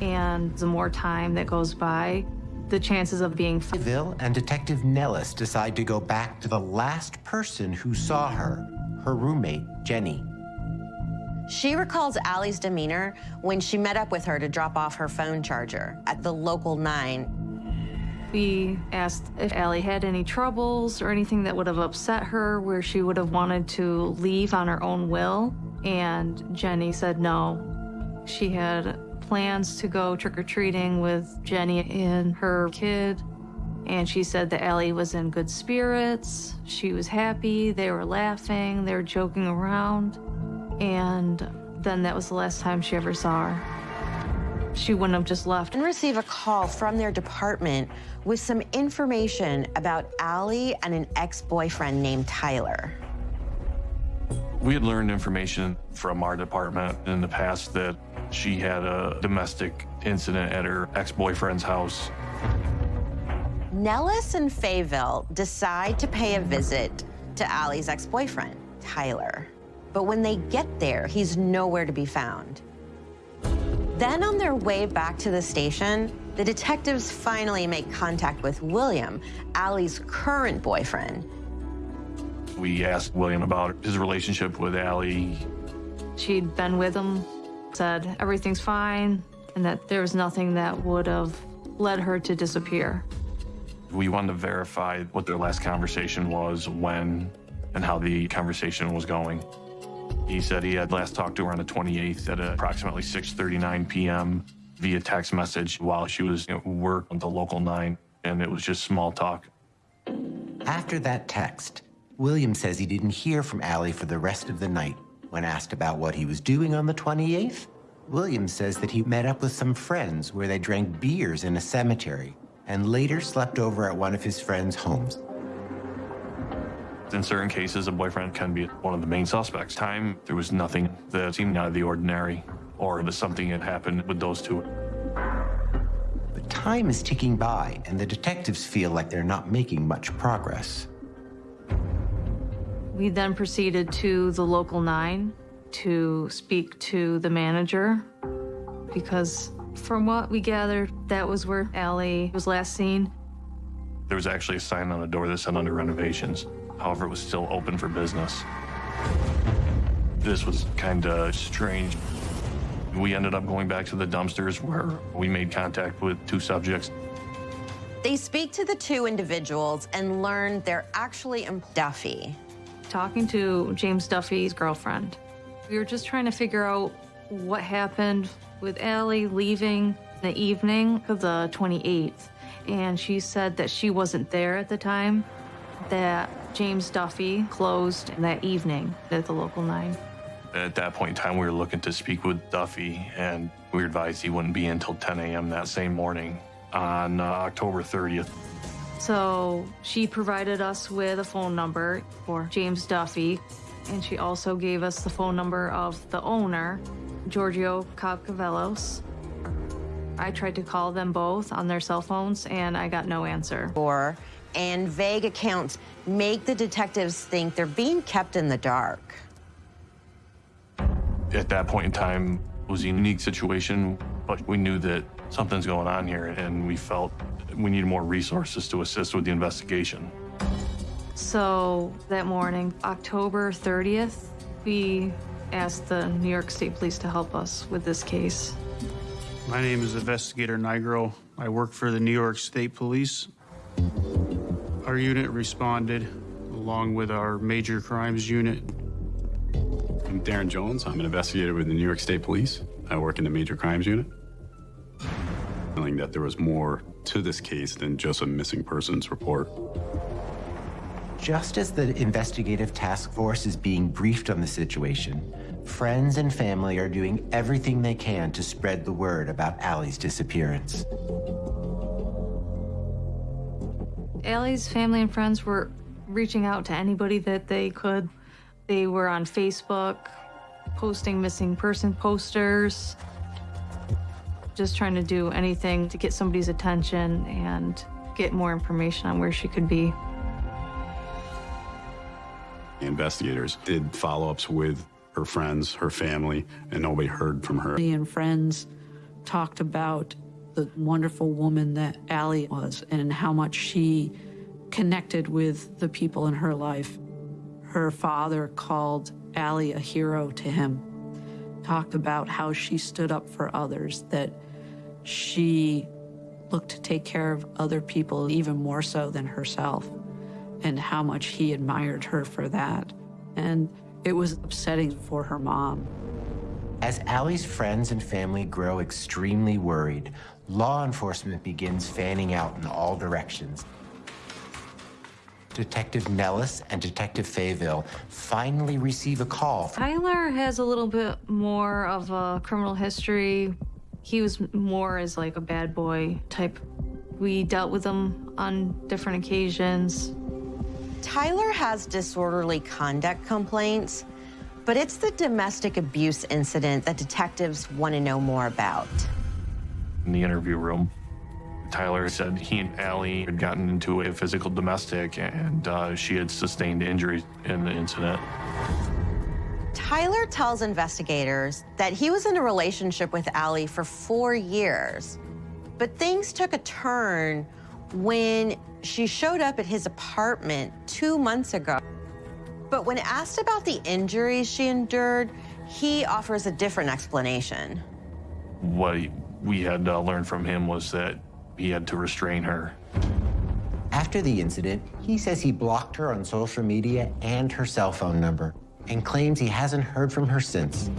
And the more time that goes by, the chances of being Bill and Detective Nellis decide to go back to the last person who saw her, her roommate, Jenny. She recalls Allie's demeanor when she met up with her to drop off her phone charger at the local 9. We asked if Allie had any troubles or anything that would have upset her where she would have wanted to leave on her own will, and Jenny said no. She had plans to go trick-or-treating with Jenny and her kid, and she said that Allie was in good spirits. She was happy, they were laughing, they were joking around. And then that was the last time she ever saw her. She wouldn't have just left. And receive a call from their department with some information about Allie and an ex-boyfriend named Tyler. We had learned information from our department in the past that she had a domestic incident at her ex-boyfriend's house. Nellis and Fayville decide to pay a visit to Allie's ex-boyfriend, Tyler. But when they get there, he's nowhere to be found. Then on their way back to the station, the detectives finally make contact with William, Allie's current boyfriend. We asked William about his relationship with Allie. She'd been with him, said everything's fine, and that there was nothing that would have led her to disappear. We wanted to verify what their last conversation was, when, and how the conversation was going. He said he had last talked to her on the 28th at approximately 6.39 p.m. via text message while she was at work on the local 9, and it was just small talk. After that text, William says he didn't hear from Allie for the rest of the night. When asked about what he was doing on the 28th, William says that he met up with some friends where they drank beers in a cemetery and later slept over at one of his friends' homes. In certain cases, a boyfriend can be one of the main suspects. Time, there was nothing that seemed out of the ordinary or that something had happened with those two. But time is ticking by, and the detectives feel like they're not making much progress. We then proceeded to the local 9 to speak to the manager because from what we gathered, that was where Allie was last seen. There was actually a sign on the door that said under renovations. However, it was still open for business. This was kind of strange. We ended up going back to the dumpsters where we made contact with two subjects. They speak to the two individuals and learn they're actually Duffy. Talking to James Duffy's girlfriend. We were just trying to figure out what happened with Allie leaving the evening of the 28th. And she said that she wasn't there at the time, that James Duffy closed that evening at the local 9. At that point in time, we were looking to speak with Duffy, and we were advised he wouldn't be in until 10 a.m. that same morning on uh, October 30th. So she provided us with a phone number for James Duffy, and she also gave us the phone number of the owner, Giorgio Kakavelos. I tried to call them both on their cell phones, and I got no answer. Or, and vague accounts make the detectives think they're being kept in the dark. At that point in time, it was a unique situation, but we knew that something's going on here, and we felt we needed more resources to assist with the investigation. So that morning, October 30th, we asked the New York State Police to help us with this case. My name is Investigator Nigro. I work for the New York State Police. Our unit responded along with our major crimes unit. I'm Darren Jones. I'm an investigator with the New York State Police. I work in the major crimes unit. Feeling that there was more to this case than just a missing persons report. Just as the investigative task force is being briefed on the situation, friends and family are doing everything they can to spread the word about Allie's disappearance. Allie's family and friends were reaching out to anybody that they could. They were on Facebook, posting missing person posters, just trying to do anything to get somebody's attention and get more information on where she could be. Investigators did follow ups with her friends, her family, and nobody heard from her. Family and friends talked about the wonderful woman that Allie was and how much she connected with the people in her life. Her father called Allie a hero to him, talked about how she stood up for others, that she looked to take care of other people even more so than herself, and how much he admired her for that. And it was upsetting for her mom. As Allie's friends and family grow extremely worried, law enforcement begins fanning out in all directions. Detective Nellis and Detective Fayville finally receive a call. Tyler has a little bit more of a criminal history. He was more as like a bad boy type. We dealt with him on different occasions. Tyler has disorderly conduct complaints, but it's the domestic abuse incident that detectives want to know more about. In the interview room, Tyler said he and Allie had gotten into a physical domestic and uh, she had sustained injuries in the incident. Tyler tells investigators that he was in a relationship with Allie for four years, but things took a turn when she showed up at his apartment two months ago. But when asked about the injuries she endured, he offers a different explanation. What we had uh, learned from him was that he had to restrain her. After the incident, he says he blocked her on social media and her cell phone number and claims he hasn't heard from her since.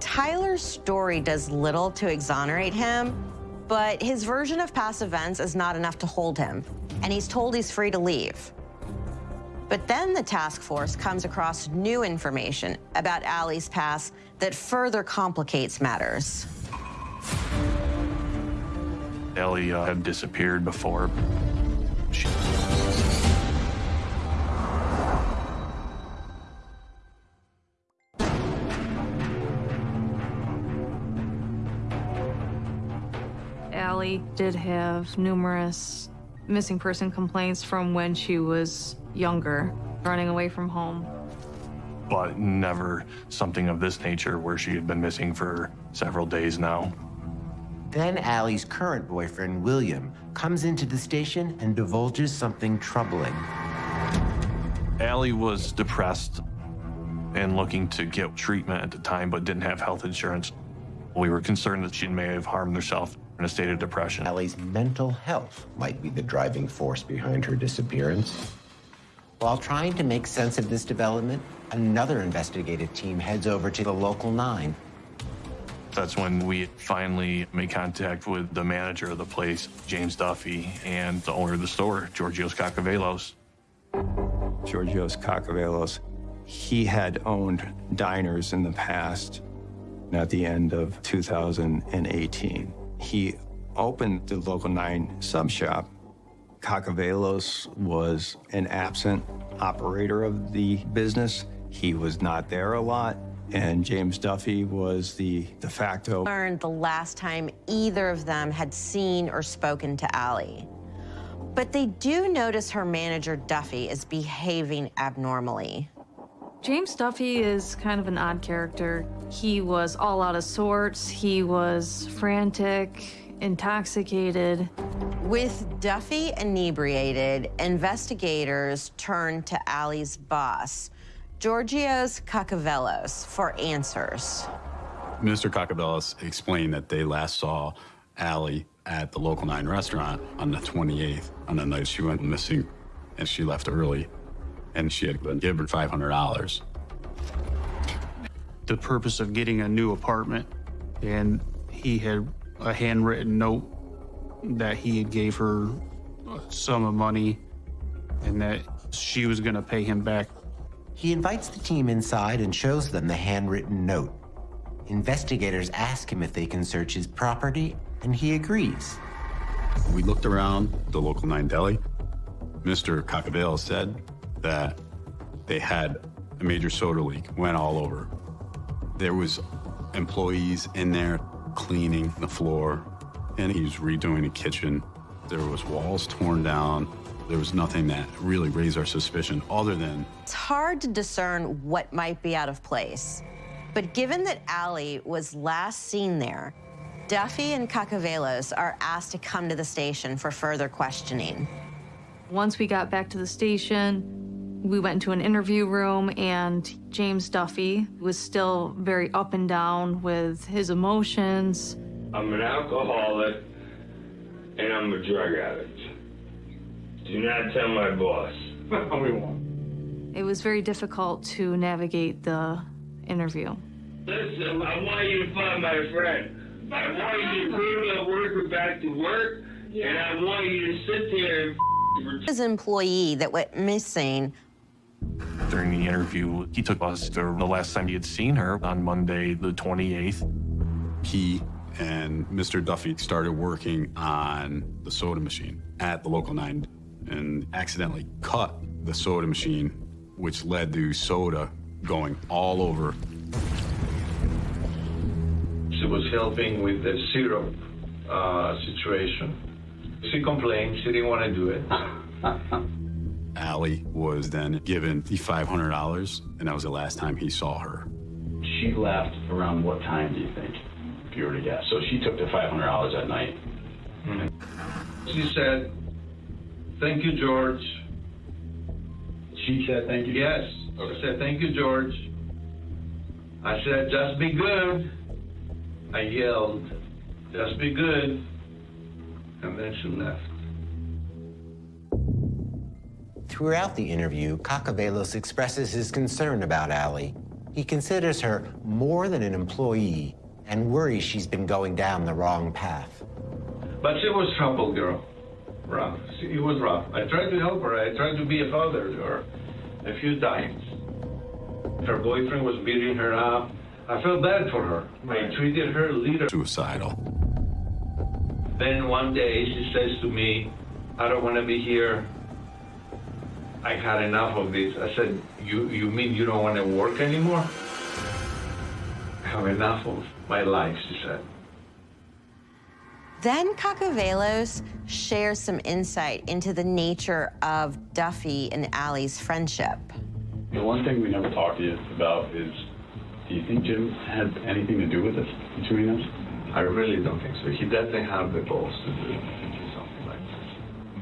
Tyler's story does little to exonerate him, but his version of past events is not enough to hold him, and he's told he's free to leave. But then the task force comes across new information about Allie's past that further complicates matters. Ellie uh, had disappeared before. She... Allie did have numerous missing person complaints from when she was younger, running away from home. But never something of this nature where she had been missing for several days now. Then Allie's current boyfriend, William, comes into the station and divulges something troubling. Allie was depressed and looking to get treatment at the time, but didn't have health insurance. We were concerned that she may have harmed herself in a state of depression. Allie's mental health might be the driving force behind her disappearance. While trying to make sense of this development, another investigative team heads over to the local nine. That's when we finally made contact with the manager of the place, James Duffy, and the owner of the store, Georgios Kakavelos. Georgios Kakavelos, he had owned diners in the past. At the end of 2018, he opened the Local 9 sub shop Kakavelos was an absent operator of the business. He was not there a lot, and James Duffy was the de facto. Learned the last time either of them had seen or spoken to Allie. But they do notice her manager, Duffy, is behaving abnormally. James Duffy is kind of an odd character. He was all out of sorts, he was frantic, intoxicated. With Duffy inebriated, investigators turned to Allie's boss, Georgios Kakavelos, for answers. Mr. Kakavelos explained that they last saw Allie at the local 9 restaurant on the 28th, on the night she went missing, and she left early, and she had been given $500. The purpose of getting a new apartment, and he had a handwritten note that he had gave her a sum of money and that she was going to pay him back. He invites the team inside and shows them the handwritten note. Investigators ask him if they can search his property, and he agrees. We looked around the local 9 deli. Mr. Kakavelos said that they had a major soda leak, went all over. There was employees in there cleaning the floor, and he's redoing the kitchen. There was walls torn down. There was nothing that really raised our suspicion other than It's hard to discern what might be out of place. But given that Allie was last seen there, Duffy and Kakavelos are asked to come to the station for further questioning. Once we got back to the station, we went to an interview room, and James Duffy was still very up and down with his emotions. I'm an alcoholic and I'm a drug addict. Do not tell my boss. (laughs) we won't. It was very difficult to navigate the interview. Listen, I want you to find my friend. I want you to bring that worker back to work, and I want you to sit there and His employee that went missing During the interview, he took us to the last time he had seen her on Monday, the 28th. he and Mr. Duffy started working on the soda machine at the local 9 and accidentally cut the soda machine, which led to soda going all over. She was helping with the syrup uh, situation. She complained she didn't want to do it. (laughs) Allie was then given the $500, and that was the last time he saw her. She left around what time, do you think? If you were to guess. So she took the $500 that night. Hmm. She said, Thank you, George. She said, Thank you? Yes. She said, Thank you, George. I said, Just be good. I yelled, Just be good. And then she left. Throughout the interview, Kakavelos expresses his concern about Allie. He considers her more than an employee and worries she's been going down the wrong path. But she was trouble girl. Rough. She, it was rough. I tried to help her. I tried to be a father to her a few times. Her boyfriend was beating her up. I felt bad for her. I treated her little. Suicidal. Then one day she says to me, I don't want to be here. I had enough of this. I said, you, you mean you don't want to work anymore? I have enough of my life, she said. Then Kakavelos shares some insight into the nature of Duffy and Allie's friendship. The one thing we never talked to you about is do you think Jim had anything to do with this between us? I really don't think so. He doesn't have the balls to do something like this.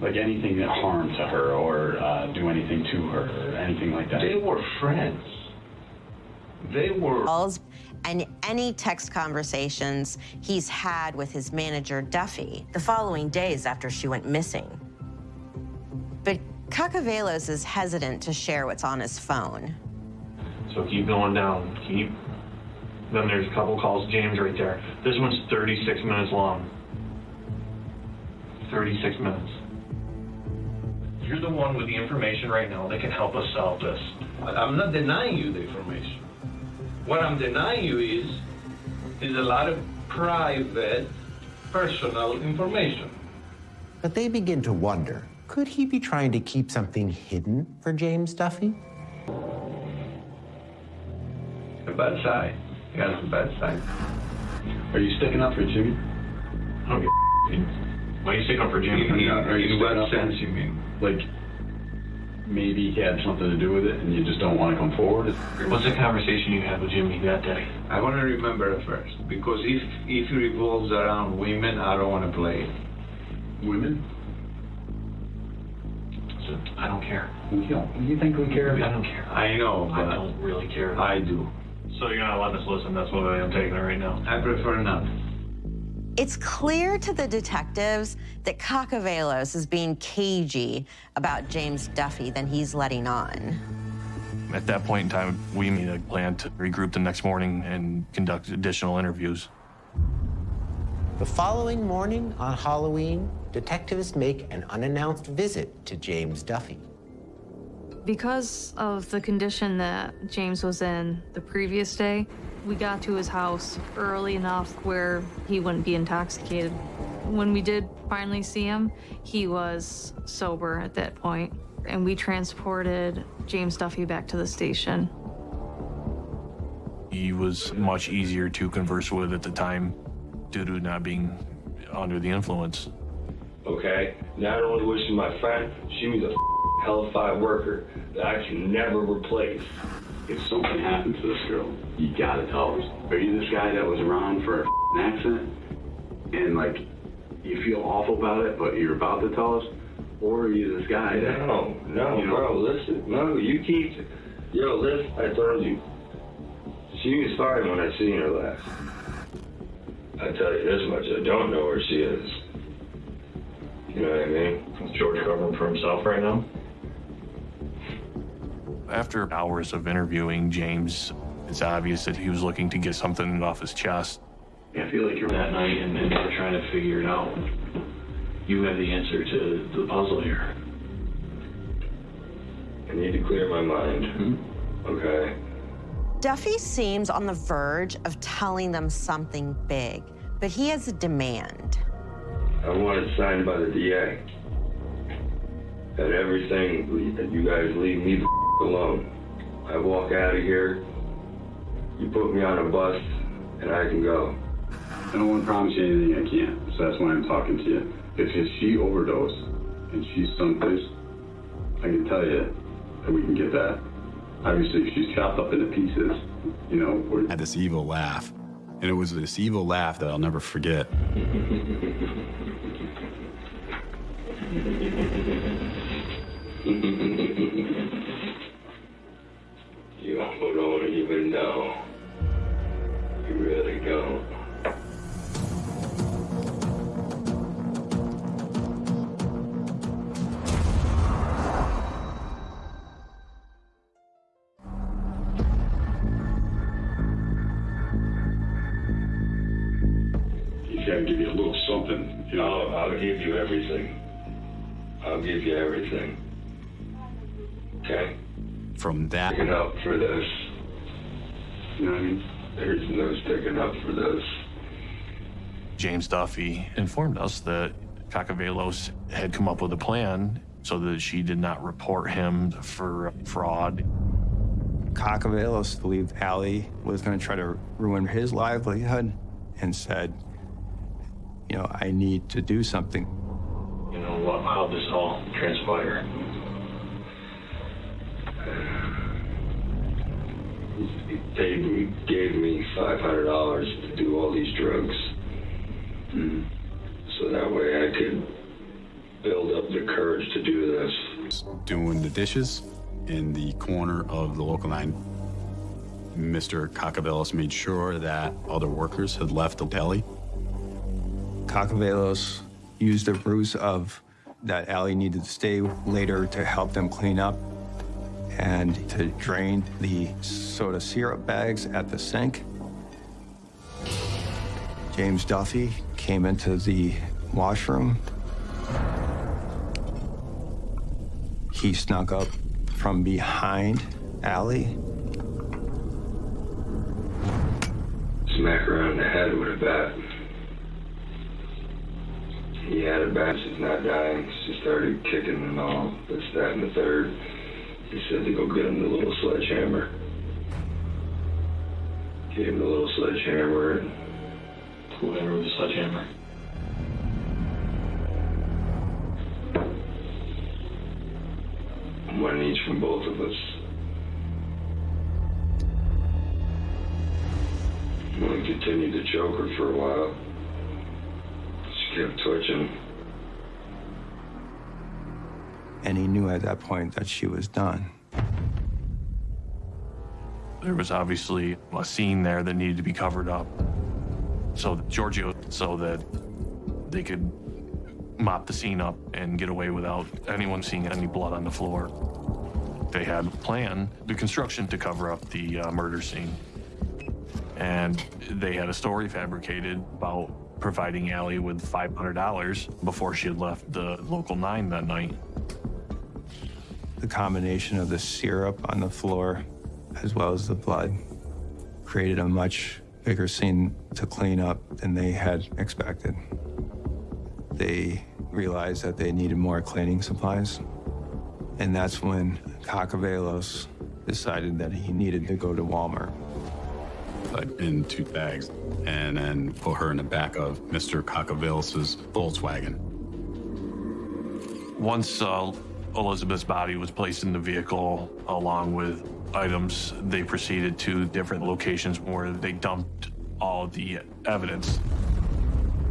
Like anything that harm to her or uh, do anything to her or anything like that? They were friends. They were. Calls and any text conversations he's had with his manager, Duffy, the following days after she went missing. But Kakavelos is hesitant to share what's on his phone. So keep going down. Keep. Then there's a couple calls. James right there. This one's 36 minutes long. 36 minutes. You're the one with the information right now that can help us solve this. I'm not denying you the information. What I'm denying you is is a lot of private, personal information. But they begin to wonder Could he be trying to keep something hidden for James Duffy? The bad side. He has the bad side. Are you sticking up for Jimmy? I don't give a Why are you sticking up for Jimmy? You mean- Are you in what up sense you mean? Like, maybe he had something to do with it and you just don't want to come forward? What's the conversation you had with Jimmy that day? I want to remember it first because if if it revolves around women, I don't want to play it. Women? So, I don't care. You don't. You think we care? I don't care. I know, I don't really care. I do. So you're not letting us listen. That's what I'm taking it right now. I prefer not. It's clear to the detectives that Kakavelos is being cagey about James Duffy than he's letting on. At that point in time, we made a plan to regroup the next morning and conduct additional interviews. The following morning on Halloween, detectives make an unannounced visit to James Duffy. Because of the condition that James was in the previous day, we got to his house early enough where he wouldn't be intoxicated. When we did finally see him, he was sober at that point, and we transported James Duffy back to the station. He was much easier to converse with at the time due to not being under the influence. Okay? Not only was she my friend, she was a hellfire worker that I can never replace. If something happened to this girl, you gotta tell us. Are you this guy that was around for an accident and like you feel awful about it, but you're about to tell us? Or are you this guy that No, no, you know, bro, listen. No, you keep. Yo, listen, I told you. She was fine when I seen her last. I tell you this much, I don't know where she is. You know what I mean? Is George covering for himself right now? After hours of interviewing James, it's obvious that he was looking to get something off his chest. I feel like you're that night and then you're trying to figure it out. You have the answer to the puzzle here. I need to clear my mind. Hmm? Okay? Duffy seems on the verge of telling them something big, but he has a demand. I want it signed by the DA. That everything, that you guys leave me the alone. I walk out of here, you put me on a bus, and I can go. I don't want to promise you anything I can't, so that's why I'm talking to you. If, if she overdosed and she's someplace, I can tell you that we can get that. Obviously, if she's chopped up into pieces, you know, we're... Had this evil laugh. And it was this evil laugh that I'll never forget. (laughs) You don't even know. You really don't. From that, Sticking up for this. You know what I mean? There's no sticking up for this. James Duffy informed us that Kakavelos had come up with a plan so that she did not report him for fraud. Kakavelos believed Allie was going to try to ruin his livelihood and said, you know, I need to do something. You know how this all transpire. They gave me $500 to do all these drugs. Hmm. So that way I could build up the courage to do this. doing the dishes in the corner of the local nine. Mr. Kakavelos made sure that other workers had left the deli. Kakavelos used the ruse of that Allie needed to stay later to help them clean up and to drain the soda syrup bags at the sink. James Duffy came into the washroom. He snuck up from behind Allie. Smack her on the head with a bat. He had a bat, She's not dying. She started kicking and all. This, that, and the third. He said to go get him the little sledgehammer. Gave him the little sledgehammer and Whoever with the sledgehammer. one each from both of us. We continued to choke her for a while. She kept twitching. And he knew at that point that she was done. There was obviously a scene there that needed to be covered up. So Giorgio, so that they could mop the scene up and get away without anyone seeing any blood on the floor. They had planned the construction to cover up the uh, murder scene. And they had a story fabricated about providing Allie with $500 before she had left the local nine that night. The combination of the syrup on the floor as well as the blood created a much bigger scene to clean up than they had expected. They realized that they needed more cleaning supplies. And that's when Kakavelos decided that he needed to go to Walmart. Put in two bags and then put her in the back of Mr. Kakavelos' Volkswagen. Once uh, Elizabeth's body was placed in the vehicle along with items, they proceeded to different locations where they dumped all the evidence.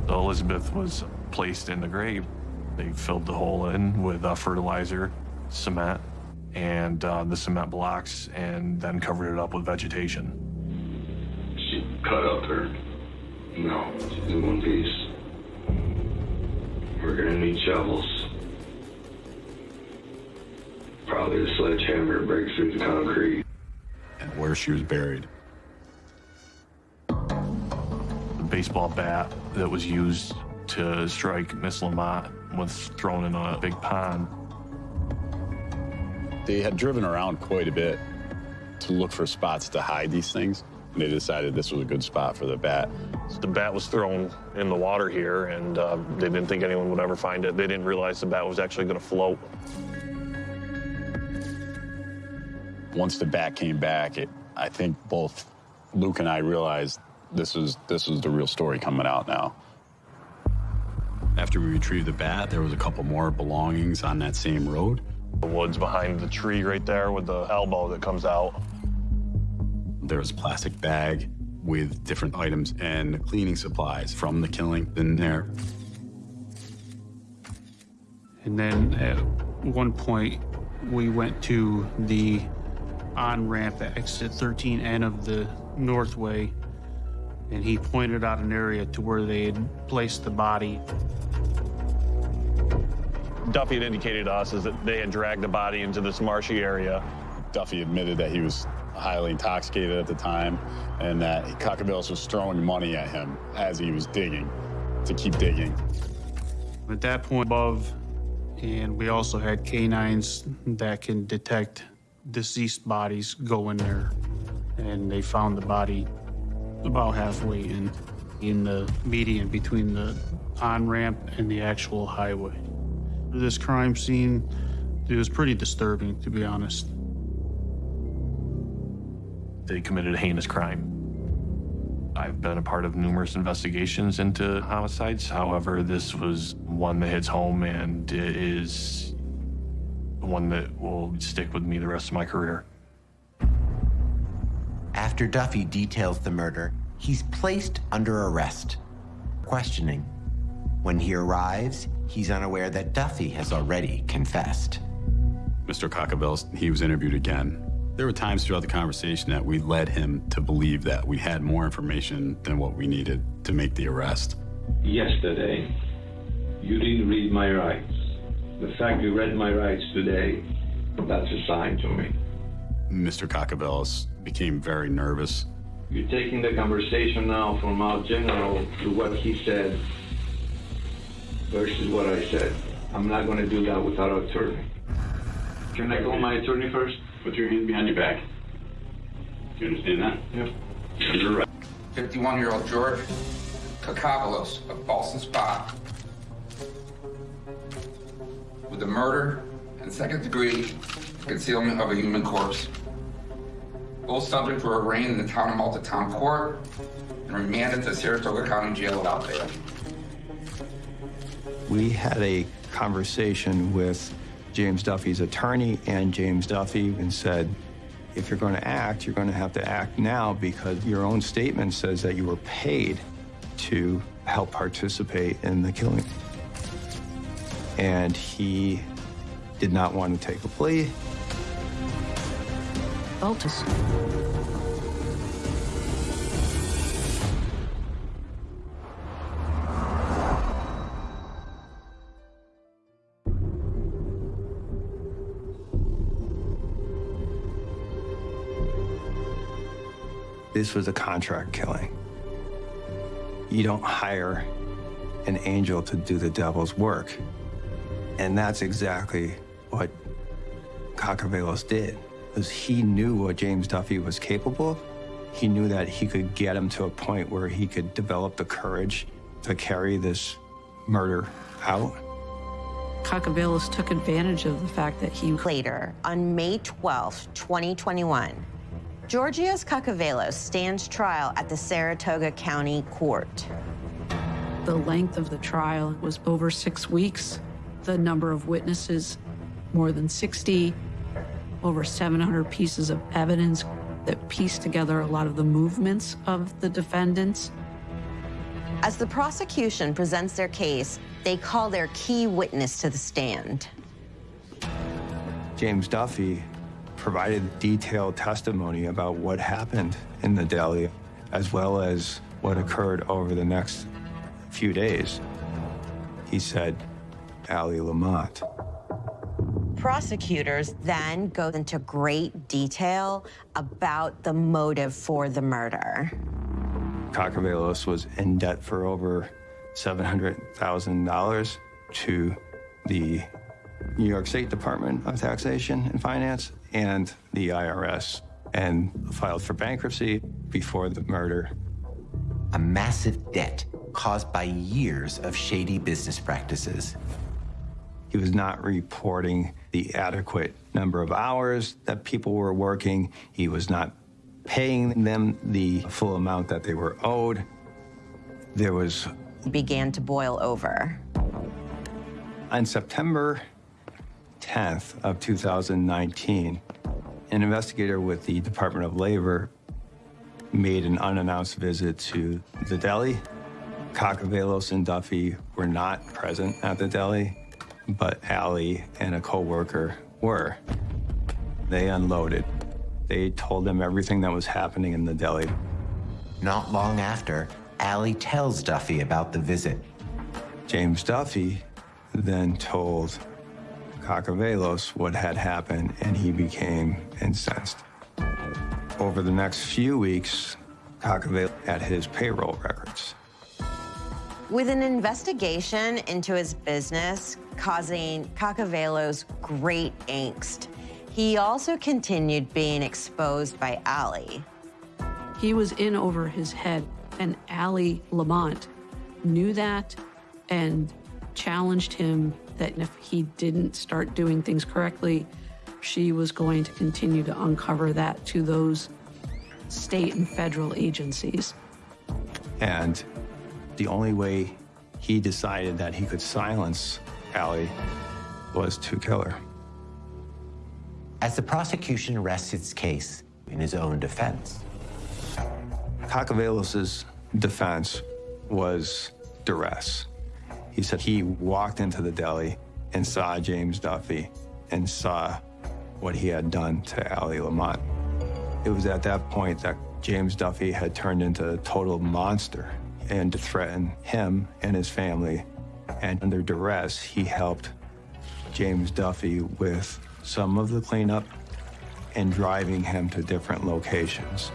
Elizabeth was placed in the grave. They filled the hole in with uh, fertilizer, cement, and uh, the cement blocks, and then covered it up with vegetation. She cut up her. No, she's in one piece. We're gonna need shovels. Probably a sledgehammer breaks through the concrete. And where she was buried. The baseball bat that was used to strike Miss Lamont was thrown in a big pond. They had driven around quite a bit to look for spots to hide these things. And they decided this was a good spot for the bat. The bat was thrown in the water here, and uh, they didn't think anyone would ever find it. They didn't realize the bat was actually going to float. Once the bat came back, it, I think both Luke and I realized this was this was the real story coming out now. After we retrieved the bat, there was a couple more belongings on that same road. The woods behind the tree right there with the elbow that comes out. There was a plastic bag with different items and cleaning supplies from the killing in there. And then at one point, we went to the on ramp at exit 13N of the Northway, and he pointed out an area to where they had placed the body. Duffy had indicated to us is that they had dragged the body into this marshy area. Duffy admitted that he was highly intoxicated at the time and that Kakavelos was throwing money at him as he was digging to keep digging. At that point above, and we also had canines that can detect deceased bodies go in there. And they found the body about halfway in, in the median between the on-ramp and the actual highway. This crime scene, it was pretty disturbing, to be honest. They committed a heinous crime. I've been a part of numerous investigations into homicides. However, this was one that hits home and is one that will stick with me the rest of my career. After Duffy details the murder, he's placed under arrest. Questioning. When he arrives, he's unaware that Duffy has already confessed. Mr. Kakavelos, he was interviewed again. There were times throughout the conversation that we led him to believe that we had more information than what we needed to make the arrest. Yesterday, you didn't read my rights. The fact you read my rights today, that's a sign to me. Mr. Kakavelos became very nervous. You're taking the conversation now from our general to what he said versus what I said. I'm not going to do that without an attorney. Can I call my attorney first? Put your hands behind your back. Do you understand that? Yep. You're right. 51-year-old George Kakavelos of Ballston Spa with the murder and second degree concealment of a human corpse. Both subjects were arraigned in the town of Malta Town Court and remanded to Saratoga County Jail without bail. We had a conversation with James Duffy's attorney and James Duffy and said, if you're going to act, you're going to have to act now because your own statement says that you were paid to help participate in the killing. And he did not want to take a plea. Altus. This was a contract killing. You don't hire an angel to do the devil's work. And that's exactly what Kakavelos did, because he knew what James Duffy was capable of. He knew that he could get him to a point where he could develop the courage to carry this murder out. Kakavelos took advantage of the fact that he... Later, on May 12, 2021, Georgios Kakavelos stands trial at the Saratoga County Court. The length of the trial was over six weeks. The number of witnesses, more than 60, over 700 pieces of evidence that pieced together a lot of the movements of the defendants. As the prosecution presents their case, they call their key witness to the stand. James Duffy provided detailed testimony about what happened in the deli, as well as what occurred over the next few days. He said, Allie Lamont. Prosecutors then go into great detail about the motive for the murder. Kakavelos was in debt for over $700,000 to the New York State Department of Taxation and Finance and the IRS and filed for bankruptcy before the murder. A massive debt caused by years of shady business practices. He was not reporting the adequate number of hours that people were working. He was not paying them the full amount that they were owed. There was... Began to boil over. On September 10th of 2019, an investigator with the Department of Labor made an unannounced visit to the deli. Kakavelos and Duffy were not present at the deli, but Allie and a coworker were. They unloaded. They told them everything that was happening in the deli. Not long after, Allie tells Duffy about the visit. James Duffy then told Kakavelos what had happened, and he became incensed. Over the next few weeks, Kakavelos had his payroll records. With an investigation into his business causing Kakavelos great angst, he also continued being exposed by Allie. He was in over his head, and Allie Lamont knew that and challenged him that if he didn't start doing things correctly, she was going to continue to uncover that to those state and federal agencies. And the only way he decided that he could silence Allie was to kill her. As the prosecution rests its case in his own defense. Kakavelos' defense was duress. He said he walked into the deli and saw James Duffy and saw what he had done to Allie Lamont. It was at that point that James Duffy had turned into a total monster and to threaten him and his family. And under duress, he helped James Duffy with some of the cleanup and driving him to different locations.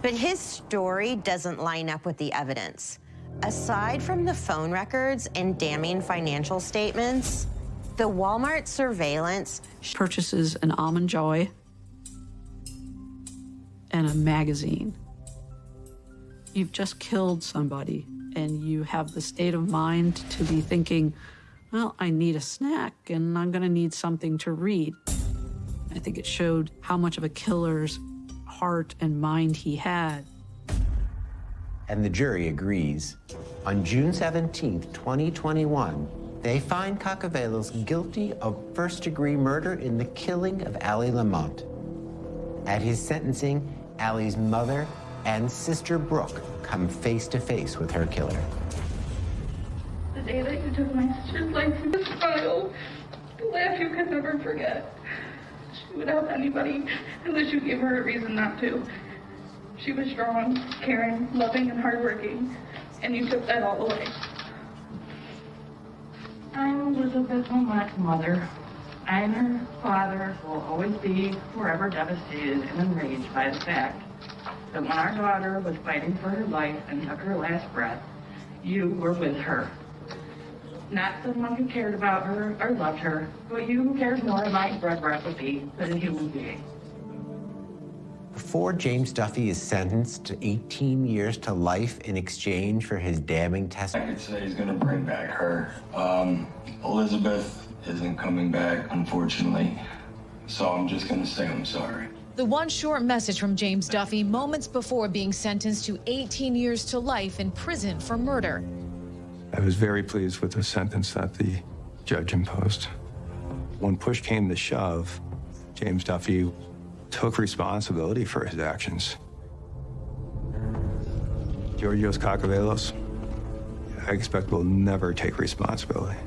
But his story doesn't line up with the evidence. Aside from the phone records and damning financial statements, the Walmart surveillance purchases an almond joy and a magazine. You've just killed somebody, and you have the state of mind to be thinking, well, I need a snack and I'm going to need something to read. I think it showed how much of a killer's heart and mind he had. And the jury agrees. On June 17, 2021, they find Kakavelos guilty of first degree murder in the killing of Allie Lamont. At his sentencing, Allie's mother and sister Brooke come face to face with her killer. The day that you took my sister's life from the smile, the laugh you could never forget. She would help anybody unless you gave her a reason not to. She was strong, caring, loving, and hardworking, and you took that all away. I'm Elizabeth Lamont's mother. I and her father will always be forever devastated and enraged by the fact that when our daughter was fighting for her life and took her last breath, you were with her. Not someone who cared about her or loved her, but you who cared more about bread recipe than a human being. Before James Duffy is sentenced to 18 years to life in exchange for his damning testimony. I testimony, could say he's gonna bring back her. Um, Elizabeth isn't coming back, unfortunately. So I'm just gonna say I'm sorry. The one short message from James Duffy moments before being sentenced to 18 years to life in prison for murder. I was very pleased with the sentence that the judge imposed. When push came to shove, James Duffy took responsibility for his actions. Georgios Kakavelos, I expect will never take responsibility.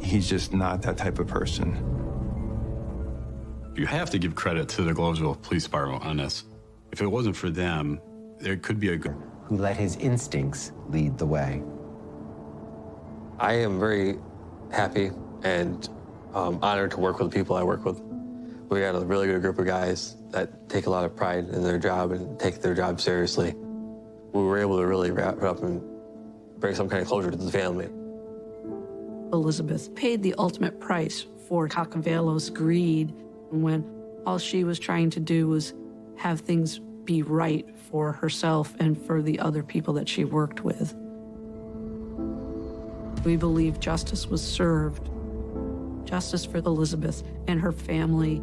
He's just not that type of person. You have to give credit to the Gloversville Police Department on this. If it wasn't for them, there could be a good. who let his instincts lead the way. I am very happy and um, honored to work with the people I work with. We got a really good group of guys that take a lot of pride in their job and take their job seriously. We were able to really wrap it up and bring some kind of closure to the family. Elizabeth paid the ultimate price for Kakavelos' greed when all she was trying to do was have things be right for herself and for the other people that she worked with. We believe justice was served. Justice for Elizabeth and her family